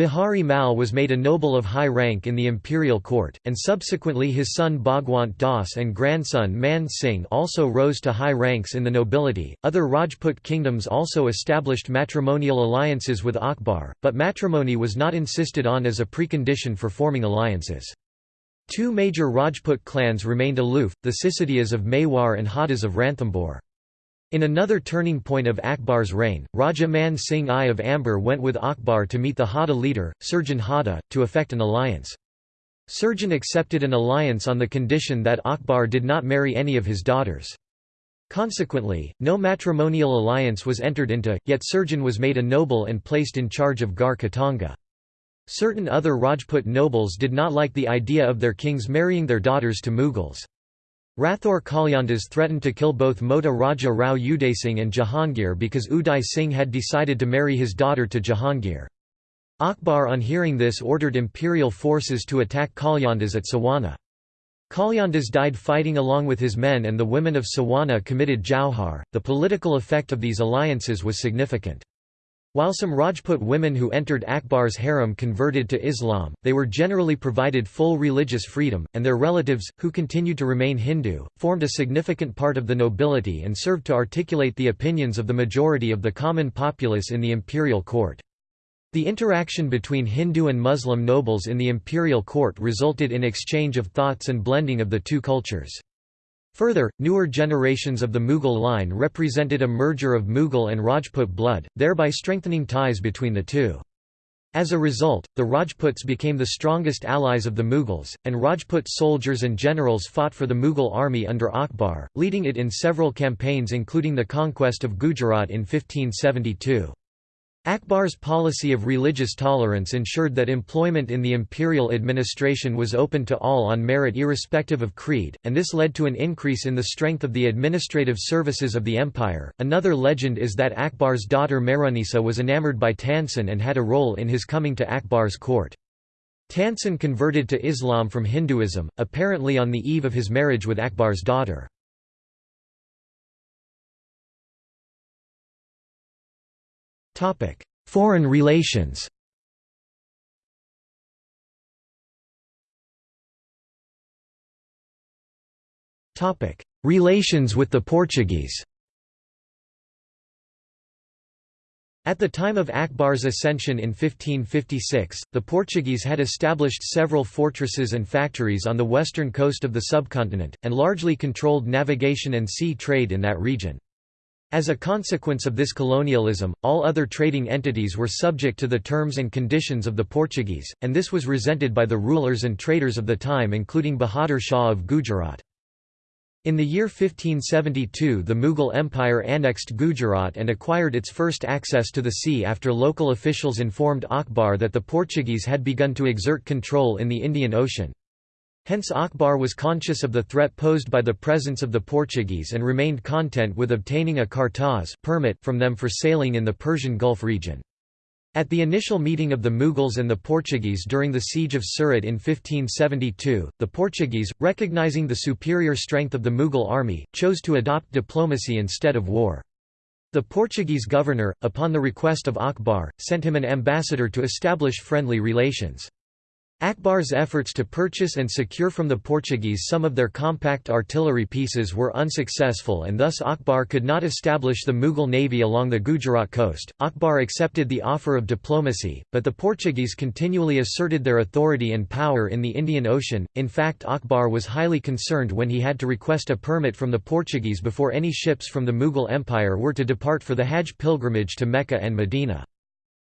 Bihari Mal was made a noble of high rank in the imperial court, and subsequently his son Bhagwant Das and grandson Man Singh also rose to high ranks in the nobility. Other Rajput kingdoms also established matrimonial alliances with Akbar, but matrimony was not insisted on as a precondition for forming alliances. Two major Rajput clans remained aloof, the Sisodias of Mewar and Hadas of Ranthambore. In another turning point of Akbar's reign, Raja Man Singh I of Amber went with Akbar to meet the Hada leader, Surjan Hada, to effect an alliance. Surjan accepted an alliance on the condition that Akbar did not marry any of his daughters. Consequently, no matrimonial alliance was entered into, yet Surjan was made a noble and placed in charge of Garh Katanga. Certain other Rajput nobles did not like the idea of their kings marrying their daughters to Mughals. Rathore Kalyandas threatened to kill both Mota Raja Rao Udaysingh and Jahangir because Uday Singh had decided to marry his daughter to Jahangir. Akbar on hearing this ordered imperial forces to attack Kalyandas at Sawana. Kalyandas died fighting along with his men and the women of Sawana committed Jauhar. The political effect of these alliances was significant. While some Rajput women who entered Akbar's harem converted to Islam, they were generally provided full religious freedom, and their relatives, who continued to remain Hindu, formed a significant part of the nobility and served to articulate the opinions of the majority of the common populace in the imperial court. The interaction between Hindu and Muslim nobles in the imperial court resulted in exchange of thoughts and blending of the two cultures. Further, newer generations of the Mughal line represented a merger of Mughal and Rajput blood, thereby strengthening ties between the two. As a result, the Rajputs became the strongest allies of the Mughals, and Rajput soldiers and generals fought for the Mughal army under Akbar, leading it in several campaigns including the conquest of Gujarat in 1572. Akbar's policy of religious tolerance ensured that employment in the imperial administration was open to all on merit irrespective of creed, and this led to an increase in the strength of the administrative services of the empire. Another legend is that Akbar's daughter Mehrunisa was enamored by Tansen and had a role in his coming to Akbar's court. Tansen converted to Islam from Hinduism, apparently on the eve of his marriage with Akbar's daughter. Foreign relations. Relations with the Portuguese. At the time of Akbar's ascension in 1556, the Portuguese had established several fortresses and factories on the western coast of the subcontinent, and largely controlled navigation and sea trade in that region. As a consequence of this colonialism, all other trading entities were subject to the terms and conditions of the Portuguese, and this was resented by the rulers and traders of the time including Bahadur Shah of Gujarat. In the year 1572 the Mughal Empire annexed Gujarat and acquired its first access to the sea after local officials informed Akbar that the Portuguese had begun to exert control in the Indian Ocean. Hence Akbar was conscious of the threat posed by the presence of the Portuguese and remained content with obtaining a cartaz permit from them for sailing in the Persian Gulf region. At the initial meeting of the Mughals and the Portuguese during the siege of Surat in 1572, the Portuguese, recognizing the superior strength of the Mughal army, chose to adopt diplomacy instead of war. The Portuguese governor, upon the request of Akbar, sent him an ambassador to establish friendly relations. Akbar's efforts to purchase and secure from the Portuguese some of their compact artillery pieces were unsuccessful and thus Akbar could not establish the Mughal navy along the Gujarat coast. Akbar accepted the offer of diplomacy, but the Portuguese continually asserted their authority and power in the Indian Ocean. In fact, Akbar was highly concerned when he had to request a permit from the Portuguese before any ships from the Mughal Empire were to depart for the Hajj pilgrimage to Mecca and Medina.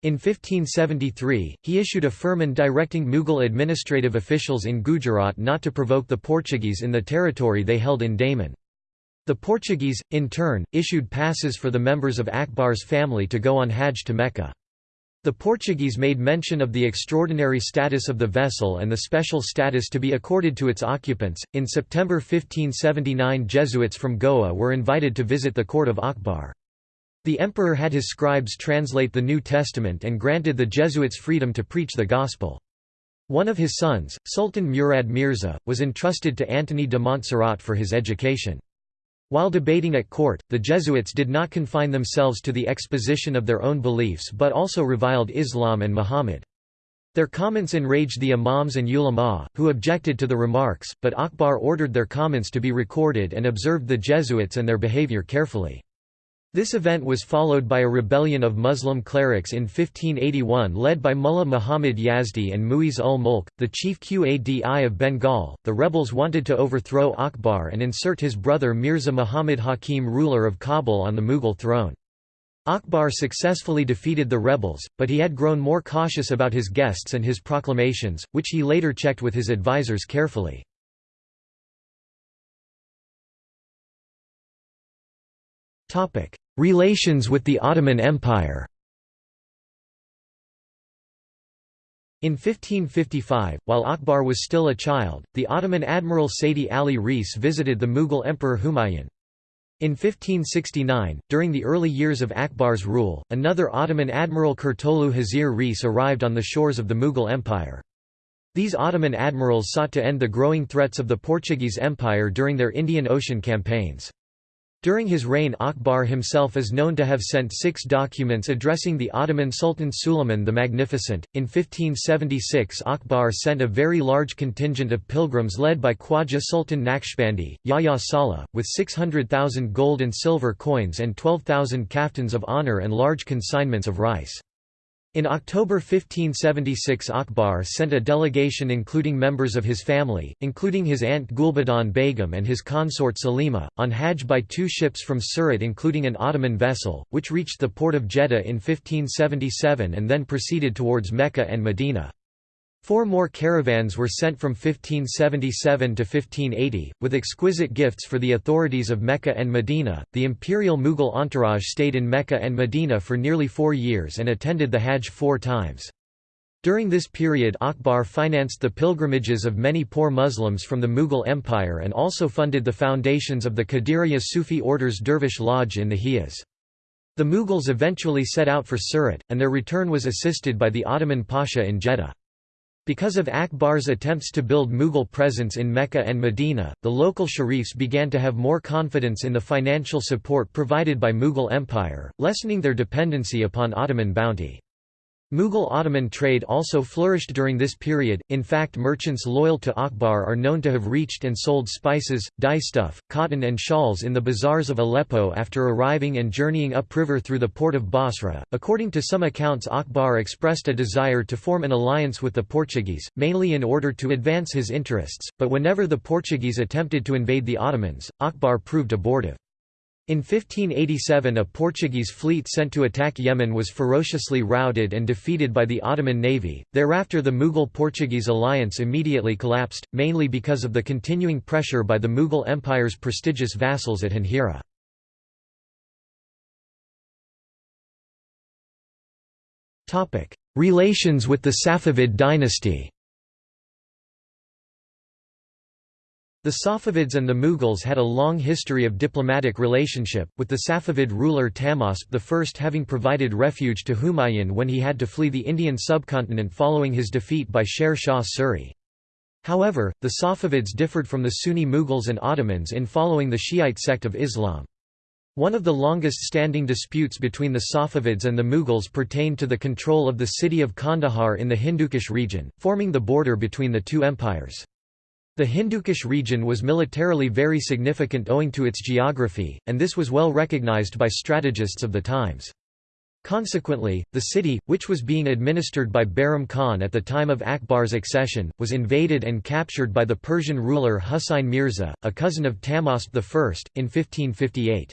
In 1573, he issued a firman directing Mughal administrative officials in Gujarat not to provoke the Portuguese in the territory they held in Daman. The Portuguese, in turn, issued passes for the members of Akbar's family to go on Hajj to Mecca. The Portuguese made mention of the extraordinary status of the vessel and the special status to be accorded to its occupants. In September 1579, Jesuits from Goa were invited to visit the court of Akbar. The emperor had his scribes translate the New Testament and granted the Jesuits freedom to preach the gospel. One of his sons, Sultan Murad Mirza, was entrusted to Antony de Montserrat for his education. While debating at court, the Jesuits did not confine themselves to the exposition of their own beliefs but also reviled Islam and Muhammad. Their comments enraged the imams and ulama, who objected to the remarks, but Akbar ordered their comments to be recorded and observed the Jesuits and their behavior carefully. This event was followed by a rebellion of Muslim clerics in 1581 led by Mullah Muhammad Yazdi and Muiz ul Mulk, the chief Qadi of Bengal. The rebels wanted to overthrow Akbar and insert his brother Mirza Muhammad Hakim ruler of Kabul on the Mughal throne. Akbar successfully defeated the rebels, but he had grown more cautious about his guests and his proclamations, which he later checked with his advisers carefully. Relations with the Ottoman Empire In 1555, while Akbar was still a child, the Ottoman admiral Saidi Ali Reis visited the Mughal emperor Humayun. In 1569, during the early years of Akbar's rule, another Ottoman admiral Kurtolu Hazir Reis arrived on the shores of the Mughal Empire. These Ottoman admirals sought to end the growing threats of the Portuguese Empire during their Indian Ocean campaigns. During his reign Akbar himself is known to have sent six documents addressing the Ottoman Sultan Suleiman the Magnificent. In 1576 Akbar sent a very large contingent of pilgrims led by Khwaja Sultan Naqshbandi, Yahya Saleh, with 600,000 gold and silver coins and 12,000 kaftans of honour and large consignments of rice. In October 1576 Akbar sent a delegation including members of his family, including his aunt Gulbadan Begum and his consort Salima, on Hajj by two ships from Surat including an Ottoman vessel, which reached the port of Jeddah in 1577 and then proceeded towards Mecca and Medina. Four more caravans were sent from 1577 to 1580, with exquisite gifts for the authorities of Mecca and Medina. The imperial Mughal entourage stayed in Mecca and Medina for nearly four years and attended the Hajj four times. During this period Akbar financed the pilgrimages of many poor Muslims from the Mughal Empire and also funded the foundations of the Qadiriya Sufi order's Dervish Lodge in the Hijaz. The Mughals eventually set out for Surat, and their return was assisted by the Ottoman Pasha in Jeddah. Because of Akbar's attempts to build Mughal presence in Mecca and Medina, the local sharifs began to have more confidence in the financial support provided by Mughal Empire, lessening their dependency upon Ottoman bounty. Mughal-Ottoman trade also flourished during this period, in fact merchants loyal to Akbar are known to have reached and sold spices, dyestuff, cotton and shawls in the bazaars of Aleppo after arriving and journeying upriver through the port of Basra. According to some accounts Akbar expressed a desire to form an alliance with the Portuguese, mainly in order to advance his interests, but whenever the Portuguese attempted to invade the Ottomans, Akbar proved abortive. In 1587 a Portuguese fleet sent to attack Yemen was ferociously routed and defeated by the Ottoman navy, thereafter the Mughal-Portuguese alliance immediately collapsed, mainly because of the continuing pressure by the Mughal Empire's prestigious vassals at Janjira. Relations with the Safavid dynasty The Safavids and the Mughals had a long history of diplomatic relationship, with the Safavid ruler Tahmasp I having provided refuge to Humayun when he had to flee the Indian subcontinent following his defeat by Sher Shah Suri. However, the Safavids differed from the Sunni Mughals and Ottomans in following the Shiite sect of Islam. One of the longest-standing disputes between the Safavids and the Mughals pertained to the control of the city of Kandahar in the Hindukush region, forming the border between the two empires. The Hindukush region was militarily very significant owing to its geography, and this was well recognized by strategists of the times. Consequently, the city, which was being administered by Bairam Khan at the time of Akbar's accession, was invaded and captured by the Persian ruler Husayn Mirza, a cousin of Tahmasp I, in 1558.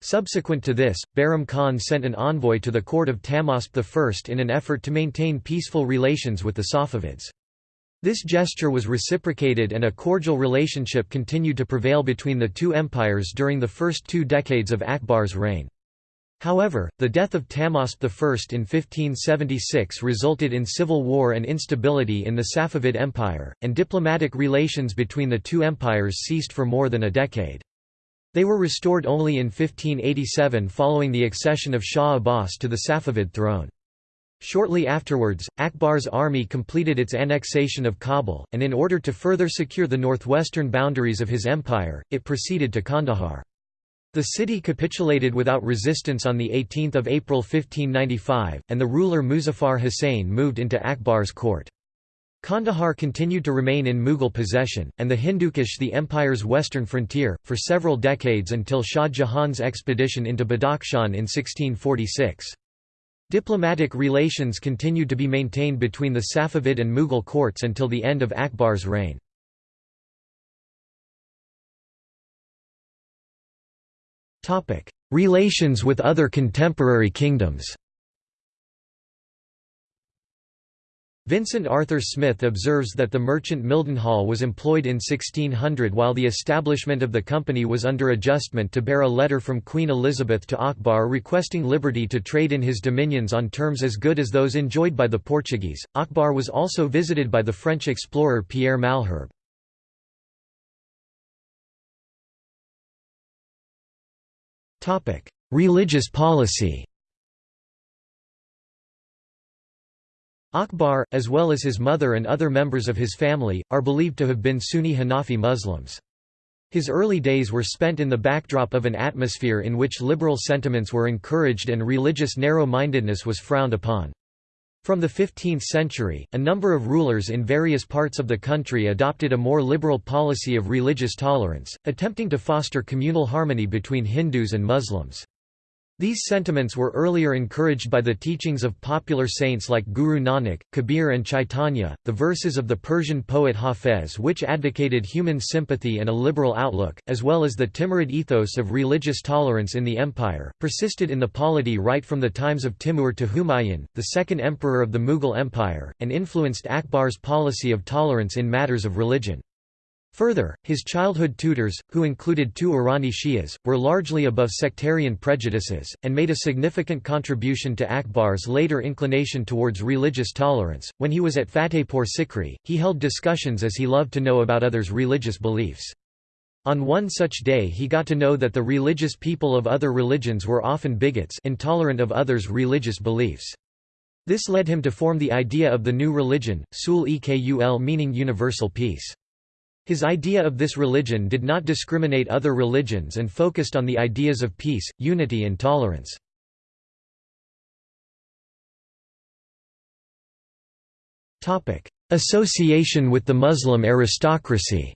Subsequent to this, Bairam Khan sent an envoy to the court of Tahmasp I in an effort to maintain peaceful relations with the Safavids. This gesture was reciprocated and a cordial relationship continued to prevail between the two empires during the first two decades of Akbar's reign. However, the death of Tahmasp I in 1576 resulted in civil war and instability in the Safavid Empire, and diplomatic relations between the two empires ceased for more than a decade. They were restored only in 1587 following the accession of Shah Abbas to the Safavid throne. Shortly afterwards, Akbar's army completed its annexation of Kabul, and in order to further secure the northwestern boundaries of his empire, it proceeded to Kandahar. The city capitulated without resistance on 18 April 1595, and the ruler Muzaffar Hussain moved into Akbar's court. Kandahar continued to remain in Mughal possession, and the Hindukush the empire's western frontier, for several decades until Shah Jahan's expedition into Badakhshan in 1646. Diplomatic relations continued to be maintained between the Safavid and Mughal courts until the end of Akbar's reign. Relations with other contemporary kingdoms Vincent Arthur Smith observes that the merchant Mildenhall was employed in 1600 while the establishment of the company was under adjustment to bear a letter from Queen Elizabeth to Akbar requesting liberty to trade in his dominions on terms as good as those enjoyed by the Portuguese. Akbar was also visited by the French explorer Pierre Malherbe. Religious policy Akbar, as well as his mother and other members of his family, are believed to have been Sunni Hanafi Muslims. His early days were spent in the backdrop of an atmosphere in which liberal sentiments were encouraged and religious narrow-mindedness was frowned upon. From the 15th century, a number of rulers in various parts of the country adopted a more liberal policy of religious tolerance, attempting to foster communal harmony between Hindus and Muslims. These sentiments were earlier encouraged by the teachings of popular saints like Guru Nanak, Kabir and Chaitanya. The verses of the Persian poet Hafez which advocated human sympathy and a liberal outlook, as well as the Timurid ethos of religious tolerance in the empire, persisted in the polity right from the times of Timur to Humayun, the second emperor of the Mughal Empire, and influenced Akbar's policy of tolerance in matters of religion. Further, his childhood tutors, who included two Irani Shias, were largely above sectarian prejudices, and made a significant contribution to Akbar's later inclination towards religious tolerance. When he was at Fatehpur Sikri, he held discussions as he loved to know about others' religious beliefs. On one such day he got to know that the religious people of other religions were often bigots intolerant of others' religious beliefs. This led him to form the idea of the new religion, Sulh-e-Kul meaning universal peace. His idea of this religion did not discriminate other religions and focused on the ideas of peace, unity and tolerance. Association with the Muslim aristocracy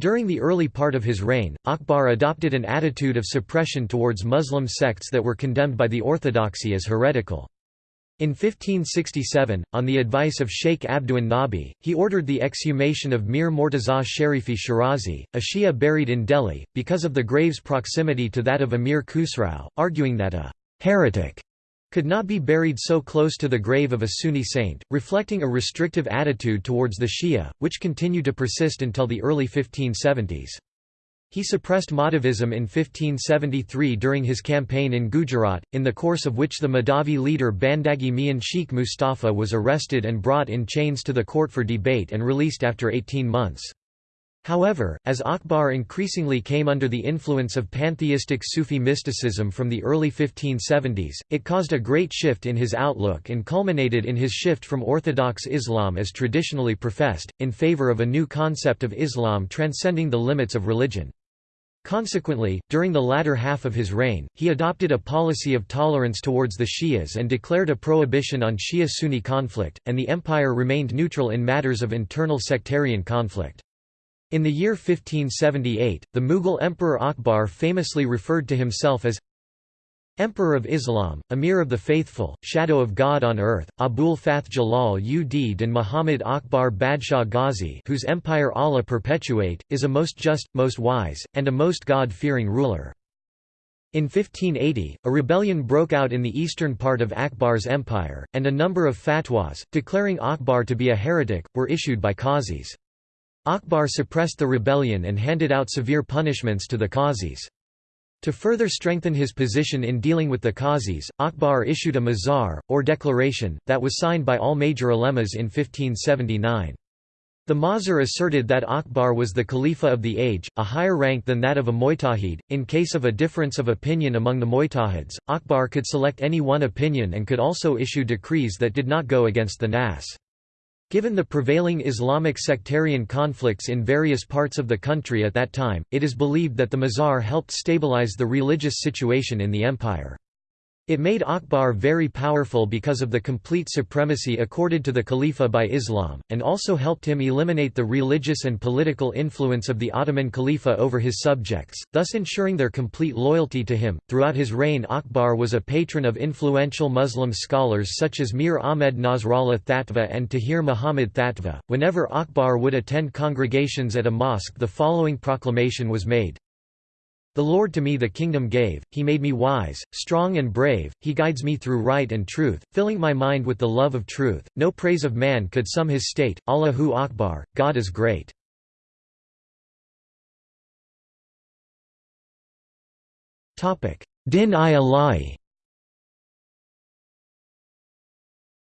During the early part of his reign, Akbar adopted an attitude of suppression towards Muslim sects that were condemned by the orthodoxy as heretical. In 1567, on the advice of Sheikh Abdu'l Nabi, he ordered the exhumation of Mir Mortaza Sharifi Shirazi, a Shia buried in Delhi, because of the grave's proximity to that of Amir Khusrau, arguing that a «heretic» could not be buried so close to the grave of a Sunni saint, reflecting a restrictive attitude towards the Shia, which continued to persist until the early 1570s. He suppressed Mahdavism in 1573 during his campaign in Gujarat, in the course of which the Mahdavi leader Bandagi Mian Sheikh Mustafa was arrested and brought in chains to the court for debate and released after 18 months. However, as Akbar increasingly came under the influence of pantheistic Sufi mysticism from the early 1570s, it caused a great shift in his outlook and culminated in his shift from Orthodox Islam as traditionally professed, in favor of a new concept of Islam transcending the limits of religion. Consequently, during the latter half of his reign, he adopted a policy of tolerance towards the Shias and declared a prohibition on Shia-Sunni conflict, and the empire remained neutral in matters of internal sectarian conflict. In the year 1578, the Mughal Emperor Akbar famously referred to himself as Emperor of Islam, Amir of the Faithful, Shadow of God on earth, Abul Fath Jalal ud din Muhammad Akbar Badshah Ghazi whose empire Allah perpetuate, is a most just, most wise, and a most God-fearing ruler. In 1580, a rebellion broke out in the eastern part of Akbar's empire, and a number of fatwas, declaring Akbar to be a heretic, were issued by qazis. Akbar suppressed the rebellion and handed out severe punishments to the qazis. To further strengthen his position in dealing with the Qazis, Akbar issued a mahzar, or declaration, that was signed by all major ulemas in 1579. The mahzar asserted that Akbar was the Khalifa of the age, a higher rank than that of a Mujtahid. In case of a difference of opinion among the Mujtahids, Akbar could select any one opinion and could also issue decrees that did not go against the Nas. Given the prevailing Islamic sectarian conflicts in various parts of the country at that time, it is believed that the Mahzar helped stabilize the religious situation in the empire. It made Akbar very powerful because of the complete supremacy accorded to the Khalifa by Islam, and also helped him eliminate the religious and political influence of the Ottoman Khalifa over his subjects, thus ensuring their complete loyalty to him. Throughout his reign, Akbar was a patron of influential Muslim scholars such as Mir Ahmed Nasrallah Thatva and Tahir Muhammad Thatva. Whenever Akbar would attend congregations at a mosque, the following proclamation was made the Lord to me the kingdom gave, he made me wise, strong and brave, he guides me through right and truth, filling my mind with the love of truth. No praise of man could sum his state, Allahu Akbar, God is great. Din-i-Ilahi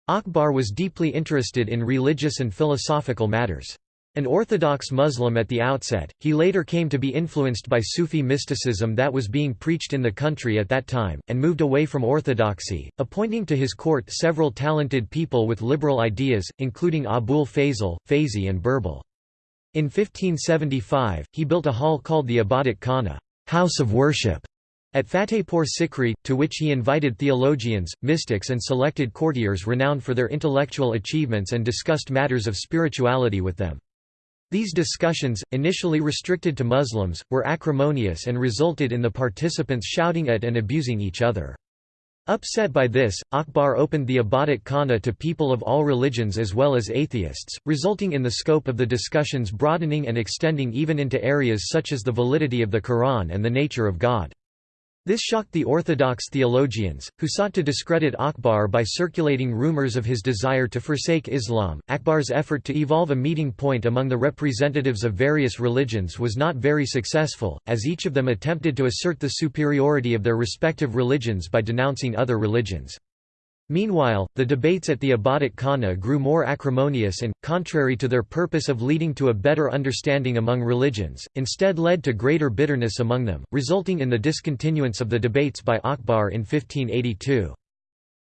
Akbar was deeply interested in religious and philosophical matters. An Orthodox Muslim at the outset, he later came to be influenced by Sufi mysticism that was being preached in the country at that time, and moved away from orthodoxy, appointing to his court several talented people with liberal ideas, including Abul Fazl, Fayzi and Birbal. In 1575, he built a hall called the Ibadat Khana house of worship", at Fatehpur Sikri, to which he invited theologians, mystics and selected courtiers renowned for their intellectual achievements and discussed matters of spirituality with them. These discussions, initially restricted to Muslims, were acrimonious and resulted in the participants shouting at and abusing each other. Upset by this, Akbar opened the Ibadat Khana to people of all religions as well as atheists, resulting in the scope of the discussions broadening and extending even into areas such as the validity of the Quran and the nature of God. This shocked the orthodox theologians, who sought to discredit Akbar by circulating rumors of his desire to forsake Islam. Akbar's effort to evolve a meeting point among the representatives of various religions was not very successful, as each of them attempted to assert the superiority of their respective religions by denouncing other religions. Meanwhile, the debates at the Ibadat Khana grew more acrimonious and, contrary to their purpose of leading to a better understanding among religions, instead led to greater bitterness among them, resulting in the discontinuance of the debates by Akbar in 1582.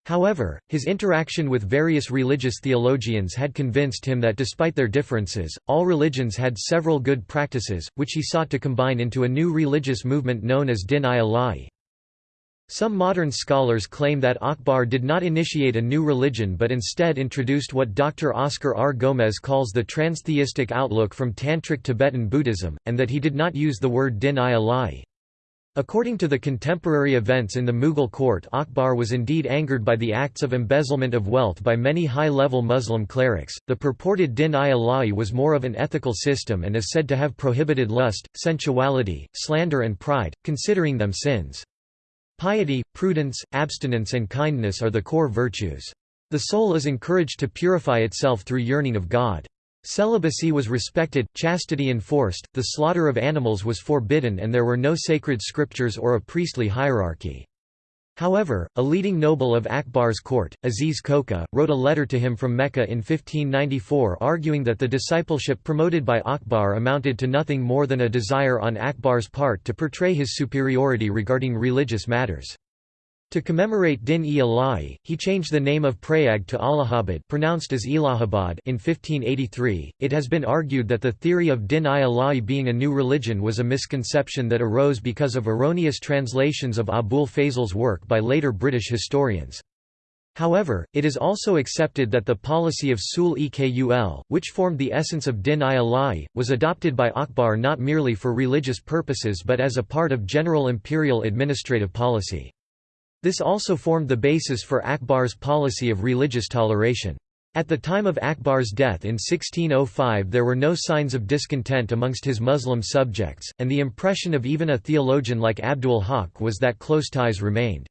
However, his interaction with various religious theologians had convinced him that despite their differences, all religions had several good practices, which he sought to combine into a new religious movement known as Din-i-Ilahi. Some modern scholars claim that Akbar did not initiate a new religion but instead introduced what Dr. Oscar R. Gomez calls the transtheistic outlook from Tantric Tibetan Buddhism, and that he did not use the word din-i-Ilahi. According to the contemporary events in the Mughal court Akbar was indeed angered by the acts of embezzlement of wealth by many high-level Muslim clerics. The purported din-i-Ilahi was more of an ethical system and is said to have prohibited lust, sensuality, slander and pride, considering them sins. Piety, prudence, abstinence and kindness are the core virtues. The soul is encouraged to purify itself through yearning of God. Celibacy was respected, chastity enforced, the slaughter of animals was forbidden and there were no sacred scriptures or a priestly hierarchy. However, a leading noble of Akbar's court, Aziz Koka, wrote a letter to him from Mecca in 1594 arguing that the discipleship promoted by Akbar amounted to nothing more than a desire on Akbar's part to portray his superiority regarding religious matters. To commemorate Din-e-Ilahi, he changed the name of Prayag to Allahabad pronounced as Ilahabad in 1583. It has been argued that the theory of Din-i-Ilahi being a new religion was a misconception that arose because of erroneous translations of Abul Fazl's work by later British historians. However, it is also accepted that the policy of Sulh-e-Kul, which formed the essence of Din-i-Ilahi, was adopted by Akbar not merely for religious purposes but as a part of general imperial administrative policy. This also formed the basis for Akbar's policy of religious toleration. At the time of Akbar's death in 1605 there were no signs of discontent amongst his Muslim subjects, and the impression of even a theologian like Abdul Haq was that close ties remained.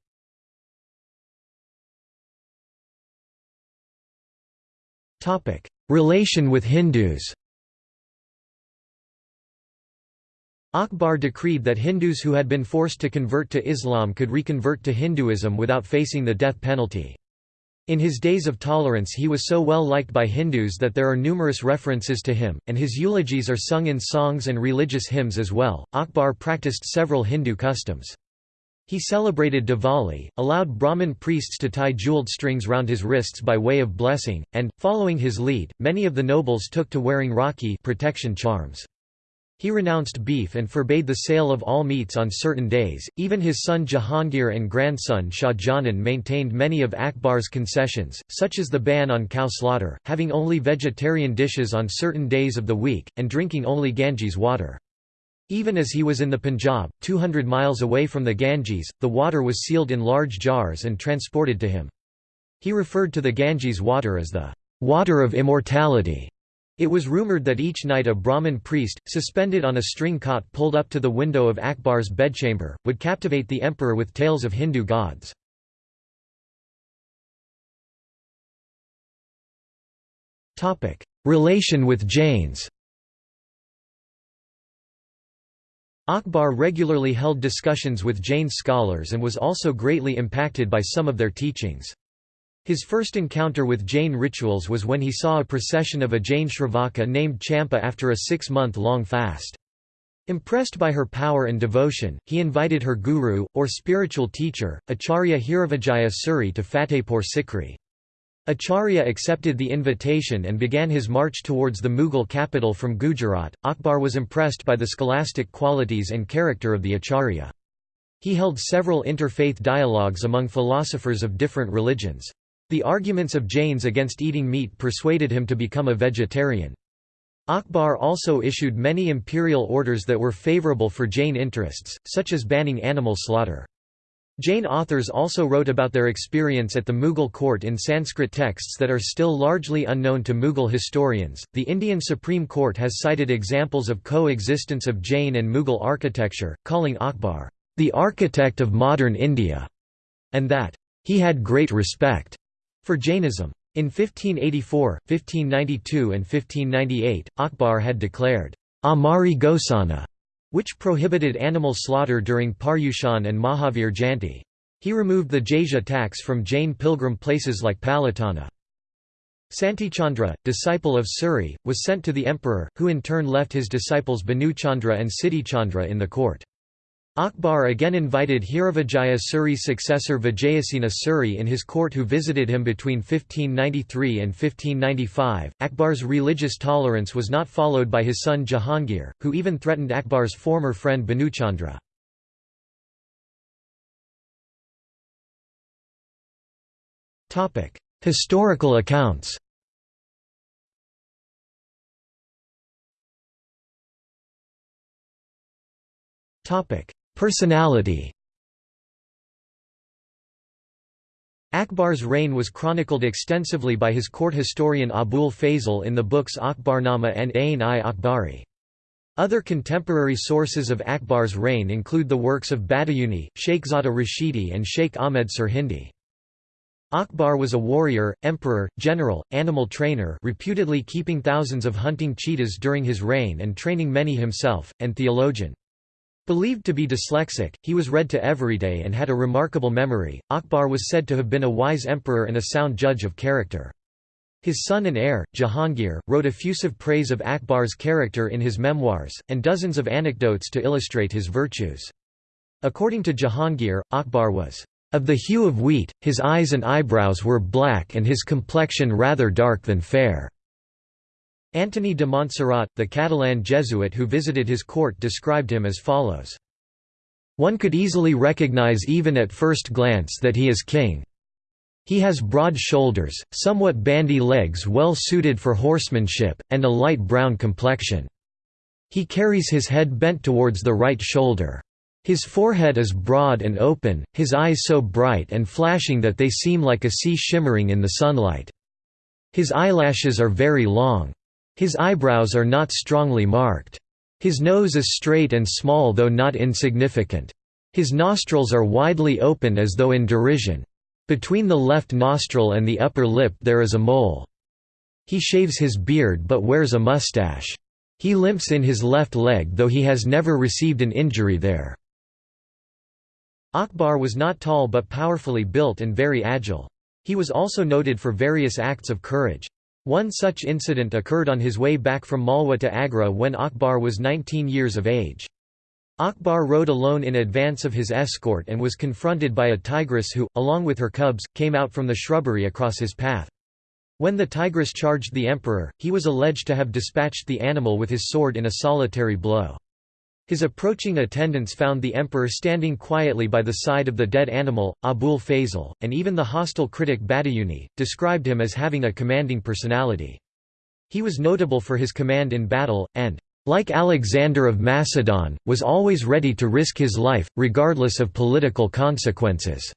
Relation with Hindus Akbar decreed that Hindus who had been forced to convert to Islam could reconvert to Hinduism without facing the death penalty. In his days of tolerance he was so well liked by Hindus that there are numerous references to him, and his eulogies are sung in songs and religious hymns as well. Akbar practiced several Hindu customs. He celebrated Diwali, allowed Brahmin priests to tie jeweled strings round his wrists by way of blessing, and, following his lead, many of the nobles took to wearing rakhi protection charms. He renounced beef and forbade the sale of all meats on certain days. Even his son Jahangir and grandson Shah Jahan maintained many of Akbar's concessions, such as the ban on cow slaughter, having only vegetarian dishes on certain days of the week, and drinking only Ganges water. Even as he was in the Punjab, 200 miles away from the Ganges, the water was sealed in large jars and transported to him. He referred to the Ganges water as the water of immortality. It was rumoured that each night a Brahmin priest, suspended on a string cot pulled up to the window of Akbar's bedchamber, would captivate the emperor with tales of Hindu gods. Relation with Jains Akbar regularly held discussions with Jain scholars and was also greatly impacted by some of their teachings. His first encounter with Jain rituals was when he saw a procession of a Jain Shravaka named Champa after a six-month-long fast. Impressed by her power and devotion, he invited her guru, or spiritual teacher, Acharya Hiravijaya Suri to Fatehpur Sikri. Acharya accepted the invitation and began his march towards the Mughal capital from Gujarat. Akbar was impressed by the scholastic qualities and character of the Acharya. He held several interfaith dialogues among philosophers of different religions. The arguments of Jains against eating meat persuaded him to become a vegetarian. Akbar also issued many imperial orders that were favorable for Jain interests, such as banning animal slaughter. Jain authors also wrote about their experience at the Mughal court in Sanskrit texts that are still largely unknown to Mughal historians. The Indian Supreme Court has cited examples of coexistence of Jain and Mughal architecture, calling Akbar the architect of modern India, and that he had great respect for Jainism. In 1584, 1592 and 1598, Akbar had declared, Amari Ghosana, which prohibited animal slaughter during Paryushan and Mahavir Jayanti. He removed the Jizya tax from Jain pilgrim places like Palitana. Santichandra, disciple of Suri, was sent to the emperor, who in turn left his disciples Bhanuchandra and Siddhichandra in the court. Akbar again invited Hiravijaya Suri's successor Vijayasena Suri in his court who visited him between 1593 and 1595. Akbar's religious tolerance was not followed by his son Jahangir, who even threatened Akbar's former friend Bhanuchandra. Historical accounts Topic: Personality Akbar's reign was chronicled extensively by his court historian Abul Fazl in the books Akbarnama and Ain-i Akbari. Other contemporary sources of Akbar's reign include the works of Badayuni, Sheikhzada Rashidi and Sheikh Ahmed Sirhindi. Akbar was a warrior, emperor, general, animal trainer reputedly keeping thousands of hunting cheetahs during his reign and training many himself, and theologian. Believed to be dyslexic, he was read to everyday and had a remarkable memory. Akbar was said to have been a wise emperor and a sound judge of character. His son and heir, Jahangir, wrote effusive praise of Akbar's character in his memoirs, and dozens of anecdotes to illustrate his virtues. According to Jahangir, Akbar was of the hue of wheat, his eyes and eyebrows were black and his complexion rather dark than fair. Antony de Montserrat, the Catalan Jesuit who visited his court described him as follows. One could easily recognize even at first glance that he is king. He has broad shoulders, somewhat bandy legs well suited for horsemanship, and a light brown complexion. He carries his head bent towards the right shoulder. His forehead is broad and open, his eyes so bright and flashing that they seem like a sea shimmering in the sunlight. His eyelashes are very long. His eyebrows are not strongly marked. His nose is straight and small though not insignificant. His nostrils are widely open as though in derision. Between the left nostril and the upper lip there is a mole. He shaves his beard but wears a mustache. He limps in his left leg though he has never received an injury there." Akbar was not tall but powerfully built and very agile. He was also noted for various acts of courage. One such incident occurred on his way back from Malwa to Agra when Akbar was 19 years of age. Akbar rode alone in advance of his escort and was confronted by a tigress who, along with her cubs, came out from the shrubbery across his path. When the tigress charged the emperor, he was alleged to have dispatched the animal with his sword in a solitary blow. His approaching attendants found the emperor standing quietly by the side of the dead animal, Abul Fazl, and even the hostile critic Badayuni, described him as having a commanding personality. He was notable for his command in battle, and, like Alexander of Macedon, was always ready to risk his life, regardless of political consequences.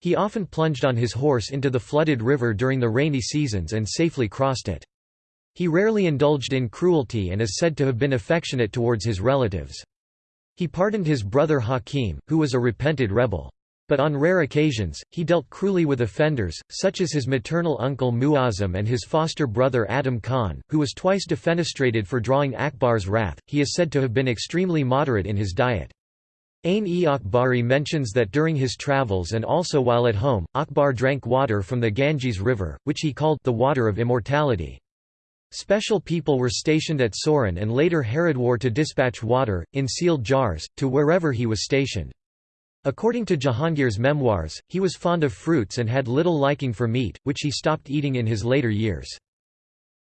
He often plunged on his horse into the flooded river during the rainy seasons and safely crossed it. He rarely indulged in cruelty and is said to have been affectionate towards his relatives. He pardoned his brother Hakim, who was a repented rebel. But on rare occasions, he dealt cruelly with offenders, such as his maternal uncle Muazzam and his foster brother Adham Khan, who was twice defenestrated for drawing Akbar's wrath. He is said to have been extremely moderate in his diet. Ain-e-Akbari mentions that during his travels and also while at home, Akbar drank water from the Ganges River, which he called the water of immortality. Special people were stationed at Soran and later Haridwar to dispatch water, in sealed jars, to wherever he was stationed. According to Jahangir's memoirs, he was fond of fruits and had little liking for meat, which he stopped eating in his later years.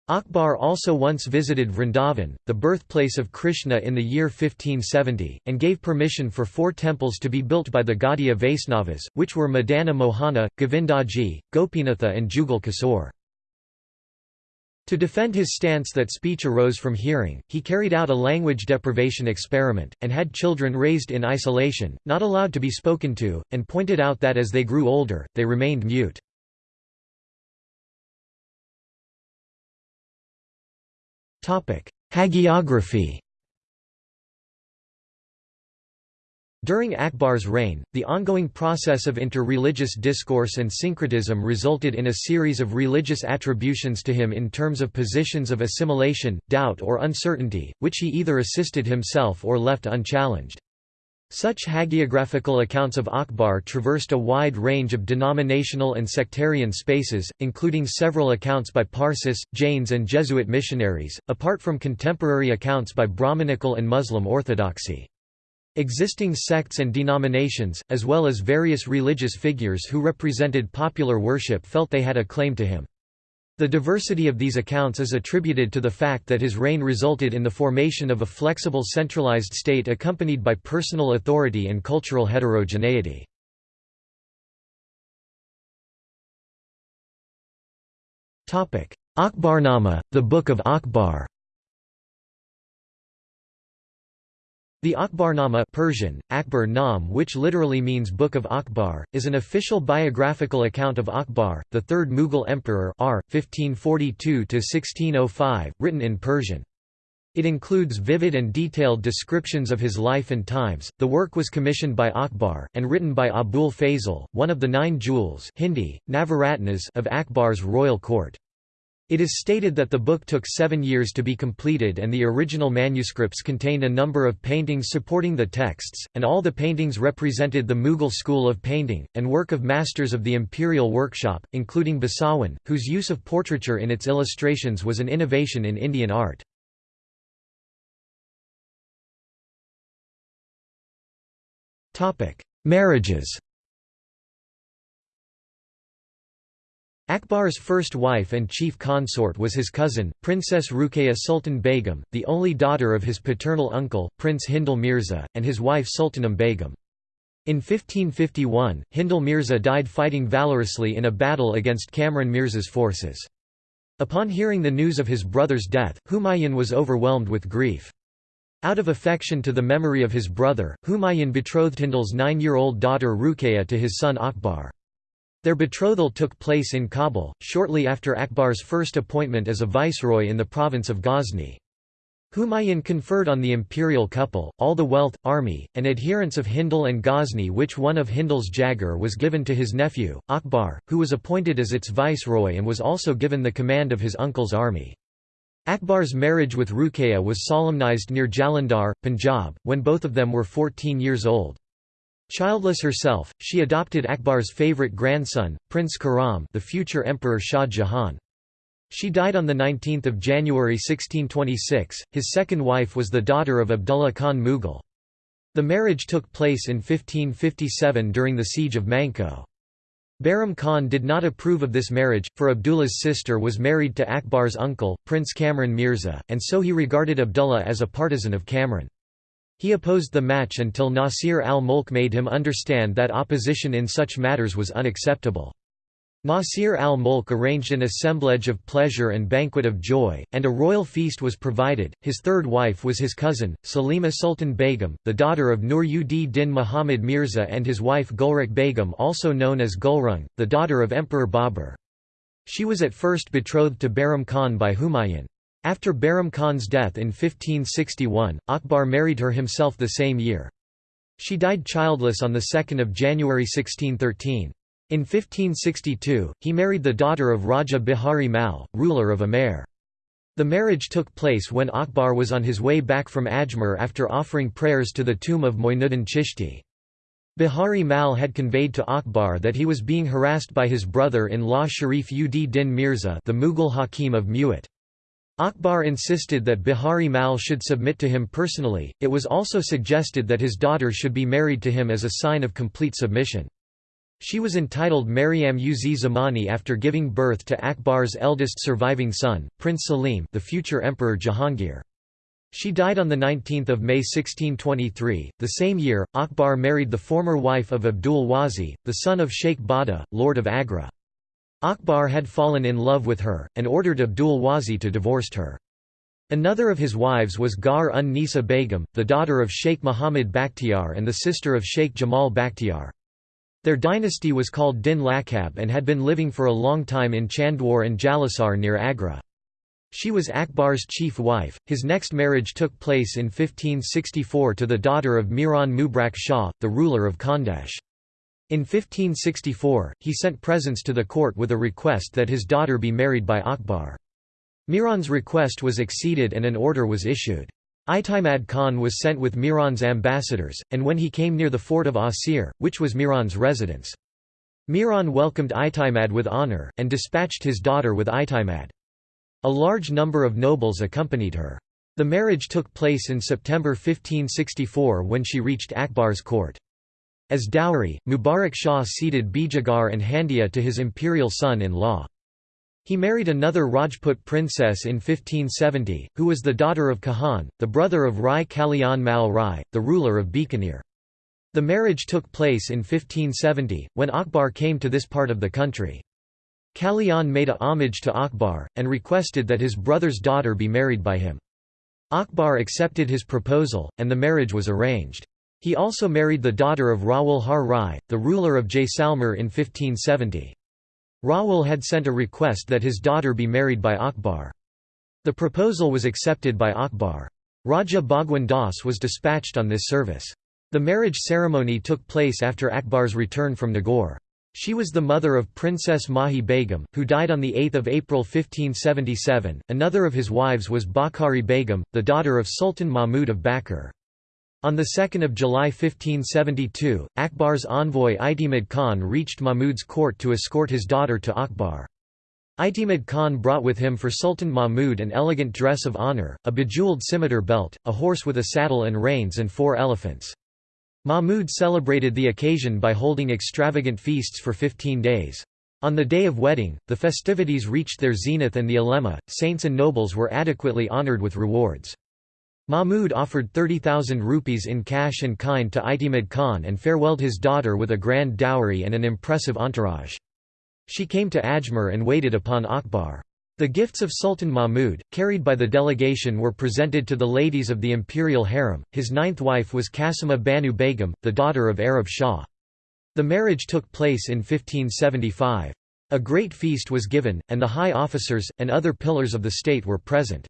Akbar also once visited Vrindavan, the birthplace of Krishna in the year 1570, and gave permission for four temples to be built by the Gaudiya Vaisnavas, which were Madana Mohana, Govindaji, Gopinatha and Jugal Kishore. To defend his stance that speech arose from hearing, he carried out a language deprivation experiment, and had children raised in isolation, not allowed to be spoken to, and pointed out that as they grew older, they remained mute. Hagiography During Akbar's reign, the ongoing process of interreligious discourse and syncretism resulted in a series of religious attributions to him in terms of positions of assimilation, doubt or uncertainty, which he either assisted himself or left unchallenged. Such hagiographical accounts of Akbar traversed a wide range of denominational and sectarian spaces, including several accounts by Parsis, Jains and Jesuit missionaries, apart from contemporary accounts by Brahmanical and Muslim orthodoxy. Existing sects and denominations, as well as various religious figures who represented popular worship felt they had a claim to him. The diversity of these accounts is attributed to the fact that his reign resulted in the formation of a flexible centralized state accompanied by personal authority and cultural heterogeneity. Akbarnama, the Book of Akbar The Akbarnama Persian, Akbar Nam which literally means Book of Akbar, is an official biographical account of Akbar, the third Mughal emperor r. 1542–1605, written in Persian. It includes vivid and detailed descriptions of his life and times. The work was commissioned by Akbar, and written by Abul Fazl, one of the nine jewels Hindi, Navaratnas of Akbar's royal court. It is stated that the book took seven years to be completed and the original manuscripts contained a number of paintings supporting the texts, and all the paintings represented the Mughal school of painting, and work of masters of the imperial workshop, including Basawan, whose use of portraiture in its illustrations was an innovation in Indian art. Marriages Akbar's first wife and chief consort was his cousin, Princess Ruqayya Sultan Begum, the only daughter of his paternal uncle, Prince Hindal Mirza, and his wife Sultanum Begum. In 1551, Hindal Mirza died fighting valorously in a battle against Kamran Mirza's forces. Upon hearing the news of his brother's death, Humayun was overwhelmed with grief. Out of affection to the memory of his brother, Humayun betrothed Hindal's nine-year-old daughter Ruqayya to his son Akbar. Their betrothal took place in Kabul, shortly after Akbar's first appointment as a viceroy in the province of Ghazni. Humayun conferred on the imperial couple, all the wealth, army, and adherents of Hindal and Ghazni which one of Hindal's Jagir was given to his nephew, Akbar, who was appointed as its viceroy and was also given the command of his uncle's army. Akbar's marriage with Ruqayya was solemnized near Jalandhar, Punjab, when both of them were 14 years old. Childless herself, she adopted Akbar's favorite grandson, Prince Khurram the future Emperor Shah Jahan. She died on 19 January 1626. His second wife was the daughter of Abdullah Khan Mughal. The marriage took place in 1557 during the siege of Manko. Bairam Khan did not approve of this marriage, for Abdullah's sister was married to Akbar's uncle, Prince Kamran Mirza, and so he regarded Abdullah as a partisan of Kamran. He opposed the match until Nasir al-Mulk made him understand that opposition in such matters was unacceptable. Nasir al-Mulk arranged an assemblage of pleasure and banquet of joy, and a royal feast was provided. His third wife was his cousin, Salima Sultan Begum, the daughter of Nur ud Din Muhammad Mirza and his wife Gulrukh Begum also known as Gulrung, the daughter of Emperor Babur. She was at first betrothed to Bairam Khan by Humayun. After Bairam Khan's death in 1561, Akbar married her himself the same year. She died childless on 2 January 1613. In 1562, he married the daughter of Raja Bihari Mal, ruler of Amer. The marriage took place when Akbar was on his way back from Ajmer after offering prayers to the tomb of Moinuddin Chishti. Bihari Mal had conveyed to Akbar that he was being harassed by his brother-in-law Sharif ud Din Mirza the Mughal Hakim of Mewat. Akbar insisted that Bihari Mal should submit to him personally, it was also suggested that his daughter should be married to him as a sign of complete submission. She was entitled Maryam uz Zamani after giving birth to Akbar's eldest surviving son, Prince Salim the future Emperor Jahangir. She died on 19 May 1623. The same year, Akbar married the former wife of Abdul Wazi, the son of Sheikh Bada, Lord of Agra. Akbar had fallen in love with her, and ordered Abdul Wazi to divorce her. Another of his wives was Gar un Nisa Begum, the daughter of Sheikh Muhammad Bakhtiar and the sister of Sheikh Jamal Bakhtiar. Their dynasty was called Din Lakab and had been living for a long time in Chandwar and Jalasar near Agra. She was Akbar's chief wife. His next marriage took place in 1564 to the daughter of Miran Mubarak Shah, the ruler of Khandesh. In 1564, he sent presents to the court with a request that his daughter be married by Akbar. Miran's request was acceded and an order was issued. Itimad Khan was sent with Miran's ambassadors, and when he came near the fort of Asir, which was Miran's residence. Miran welcomed Itimad with honour, and dispatched his daughter with Itimad. A large number of nobles accompanied her. The marriage took place in September 1564 when she reached Akbar's court. As dowry, Mubarak Shah ceded Bijagar and Handia to his imperial son-in-law. He married another Rajput princess in 1570, who was the daughter of Kahan, the brother of Rai Kalyan Mal Rai, the ruler of Bikaner. The marriage took place in 1570, when Akbar came to this part of the country. Kalyan made a homage to Akbar, and requested that his brother's daughter be married by him. Akbar accepted his proposal, and the marriage was arranged. He also married the daughter of Rawal Har Rai, the ruler of Jaisalmer in 1570. Rawal had sent a request that his daughter be married by Akbar. The proposal was accepted by Akbar. Raja Bhagwan Das was dispatched on this service. The marriage ceremony took place after Akbar's return from Nagaur. She was the mother of Princess Mahi Begum, who died on 8 April 1577. Another of his wives was Bakhari Begum, the daughter of Sultan Mahmud of Bakr. On 2 July 1572, Akbar's envoy Itimad Khan reached Mahmud's court to escort his daughter to Akbar. Itimad Khan brought with him for Sultan Mahmud an elegant dress of honour, a bejewelled scimitar belt, a horse with a saddle and reins and four elephants. Mahmud celebrated the occasion by holding extravagant feasts for 15 days. On the day of wedding, the festivities reached their zenith and the ulema, saints and nobles were adequately honoured with rewards. Mahmud offered 30,000 rupees in cash and kind to Itimad Khan and farewelled his daughter with a grand dowry and an impressive entourage. She came to Ajmer and waited upon Akbar. The gifts of Sultan Mahmud, carried by the delegation were presented to the ladies of the imperial harem. His ninth wife was Kasima Banu Begum, the daughter of Arab Shah. The marriage took place in 1575. A great feast was given, and the high officers, and other pillars of the state were present.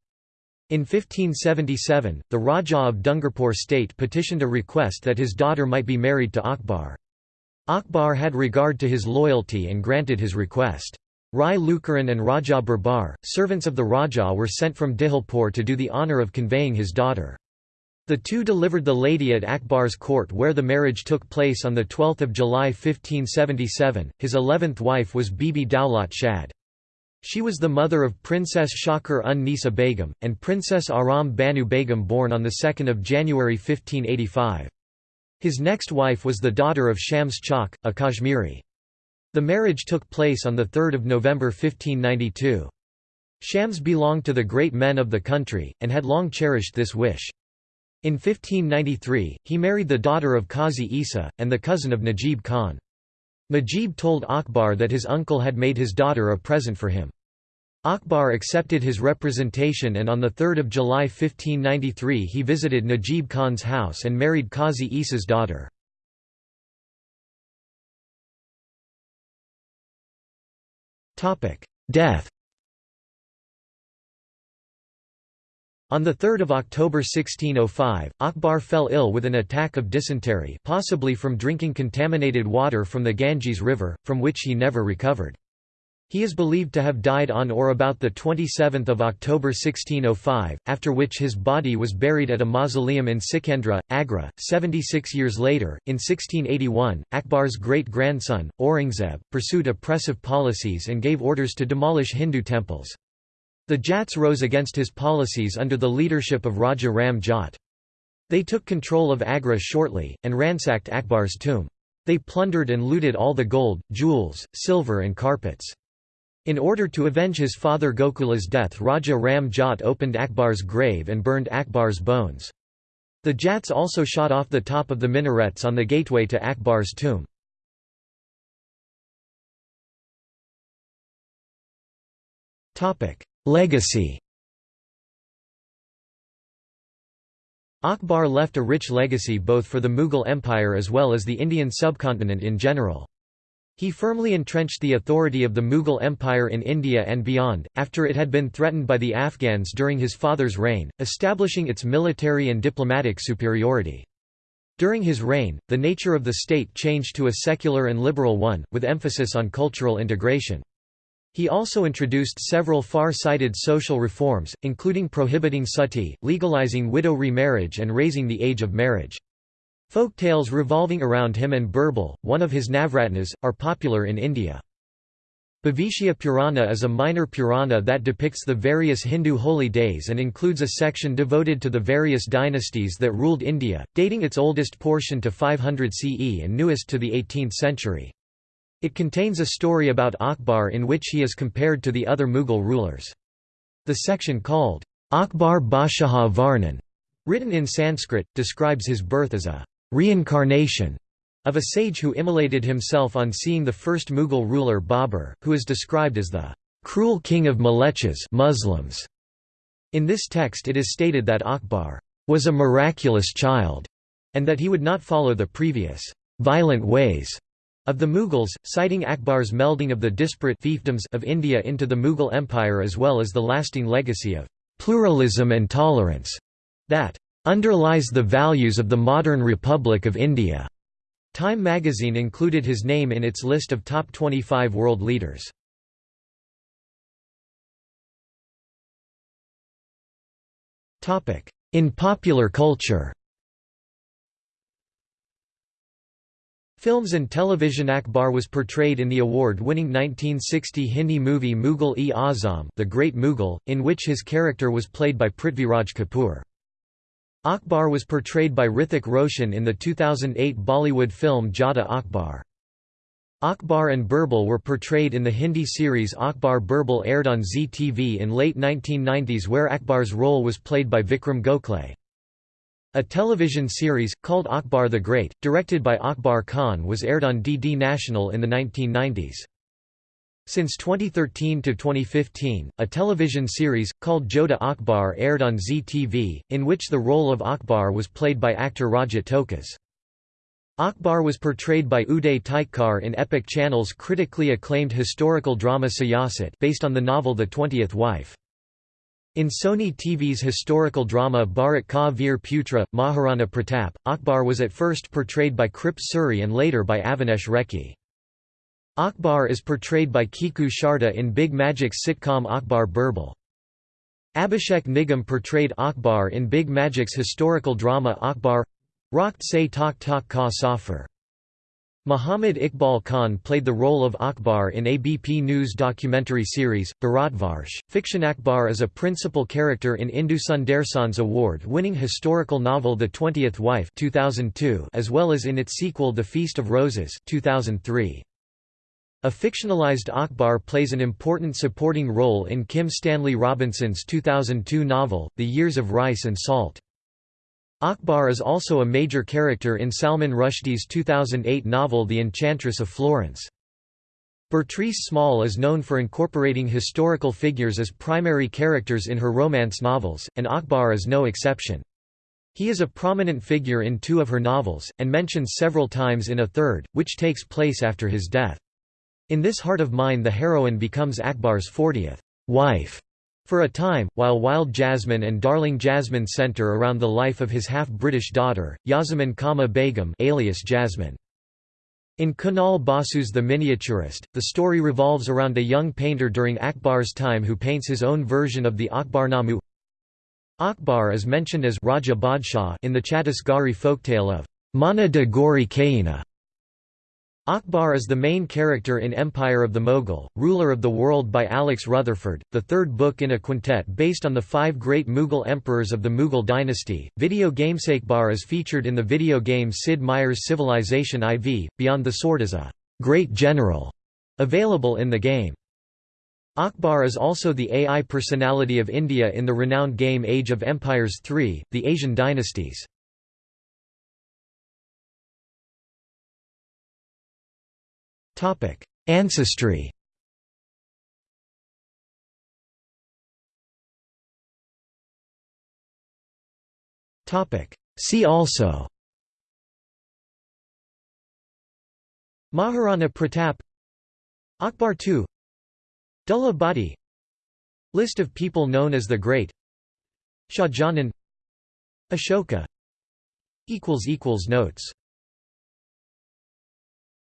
In 1577, the Rajah of Dungarpur state petitioned a request that his daughter might be married to Akbar. Akbar had regard to his loyalty and granted his request. Rai Lukaran and Raja Birbal, servants of the Raja were sent from Dihilpur to do the honour of conveying his daughter. The two delivered the lady at Akbar's court where the marriage took place on 12 July 1577. His eleventh wife was Bibi Daulat Shad. She was the mother of Princess Shakar un Nisa Begum, and Princess Aram Banu Begum born on 2 January 1585. His next wife was the daughter of Shams Chak, a Kashmiri. The marriage took place on 3 November 1592. Shams belonged to the great men of the country, and had long cherished this wish. In 1593, he married the daughter of Qazi Isa, and the cousin of Najib Khan. Najib told Akbar that his uncle had made his daughter a present for him. Akbar accepted his representation and on 3 July 1593 he visited Najib Khan's house and married Qazi Isa's daughter. Death On 3 October 1605, Akbar fell ill with an attack of dysentery possibly from drinking contaminated water from the Ganges River, from which he never recovered. He is believed to have died on or about 27 October 1605, after which his body was buried at a mausoleum in Sikandra, Agra. Seventy-six years later, in 1681, Akbar's great-grandson, Aurangzeb, pursued oppressive policies and gave orders to demolish Hindu temples. The Jats rose against his policies under the leadership of Raja Ram Jat. They took control of Agra shortly, and ransacked Akbar's tomb. They plundered and looted all the gold, jewels, silver and carpets. In order to avenge his father Gokula's death Raja Ram Jat opened Akbar's grave and burned Akbar's bones. The Jats also shot off the top of the minarets on the gateway to Akbar's tomb. Legacy Akbar left a rich legacy both for the Mughal Empire as well as the Indian subcontinent in general. He firmly entrenched the authority of the Mughal Empire in India and beyond, after it had been threatened by the Afghans during his father's reign, establishing its military and diplomatic superiority. During his reign, the nature of the state changed to a secular and liberal one, with emphasis on cultural integration. He also introduced several far-sighted social reforms, including prohibiting sati, legalizing widow remarriage and raising the age of marriage. Folk tales revolving around him and Birbal, one of his Navratnas, are popular in India. Bhavishya Purana is a minor Purana that depicts the various Hindu holy days and includes a section devoted to the various dynasties that ruled India, dating its oldest portion to 500 CE and newest to the 18th century. It contains a story about Akbar in which he is compared to the other Mughal rulers. The section called, Akbar Bashaha Varnan, written in Sanskrit, describes his birth as a reincarnation of a sage who immolated himself on seeing the first Mughal ruler Babur, who is described as the cruel king of Malechas Muslims. In this text it is stated that Akbar was a miraculous child, and that he would not follow the previous violent ways of the Mughals, citing Akbar's melding of the disparate fiefdoms of India into the Mughal Empire as well as the lasting legacy of pluralism and tolerance that underlies the values of the modern Republic of India. Time magazine included his name in its list of top 25 world leaders. In popular culture Films and television Akbar was portrayed in the award-winning 1960 Hindi movie Mughal-e-Azam The Great Mughal, in which his character was played by Prithviraj Kapoor. Akbar was portrayed by Hrithik Roshan in the 2008 Bollywood film Jodhaa Akbar. Akbar and Birbal were portrayed in the Hindi series Akbar Birbal aired on Zee TV in late 1990s where Akbar's role was played by Vikram Gokhale. A television series, called Akbar the Great, directed by Akbar Khan was aired on DD National in the 1990s. Since 2013 to 2015, a television series, called Jodha Akbar aired on Zee TV, in which the role of Akbar was played by actor Rajat Tokas. Akbar was portrayed by Uday Tikekar in Epic Channel's critically acclaimed historical drama Siyasat based on the novel The Twentieth Wife. In Sony TV's historical drama Bharat Ka Veer Putra, Maharana Pratap, Akbar was at first portrayed by Krip Suri and later by Avinash Rekhi. Akbar is portrayed by Kiku Sharda in Big Magic's sitcom Akbar Birbal. Abhishek Nigam portrayed Akbar in Big Magic's historical drama Akbar Rakht Se Takht Tak Ka Safar. Muhammad Iqbal Khan played the role of Akbar in ABP News documentary series, Bharatvarsh. Fiction Akbar is a principal character in Indu Sundaresan's award-winning historical novel The Twentieth Wife 2002, as well as in its sequel The Feast of Roses 2003. A fictionalized Akbar plays an important supporting role in Kim Stanley Robinson's 2002 novel, The Years of Rice and Salt. Akbar is also a major character in Salman Rushdie's 2008 novel The Enchantress of Florence. Bertrice Small is known for incorporating historical figures as primary characters in her romance novels, and Akbar is no exception. He is a prominent figure in two of her novels, and mentioned several times in a third, which takes place after his death. In this Heart of Mine the heroine becomes Akbar's 40th wife for a time, while Wild Jasmine and Darling Jasmine center around the life of his half-British daughter, Yasamin Kama Begum alias Jasmine. In Kunal Basu's The Miniaturist, the story revolves around a young painter during Akbar's time who paints his own version of the Akbarnama. Akbar is mentioned as Raja Badshah in the Chhattisgarhi folktale of Mana de Gauri Kaina, Akbar is the main character in Empire of the Mughal, Ruler of the World by Alex Rutherford, the third book in a quintet based on the five great Mughal emperors of the Mughal dynasty. Video game Akbar is featured in the video game Sid Meier's Civilization IV, Beyond the Sword as a great general, available in the game. Akbar is also the AI personality of India in the renowned game Age of Empires III, The Asian Dynasties. Ancestry. Topic: See also. Maharana Pratap. Akbar II Dullah Bhatti List of people known as the Great. Shahjahan Ashoka. Notes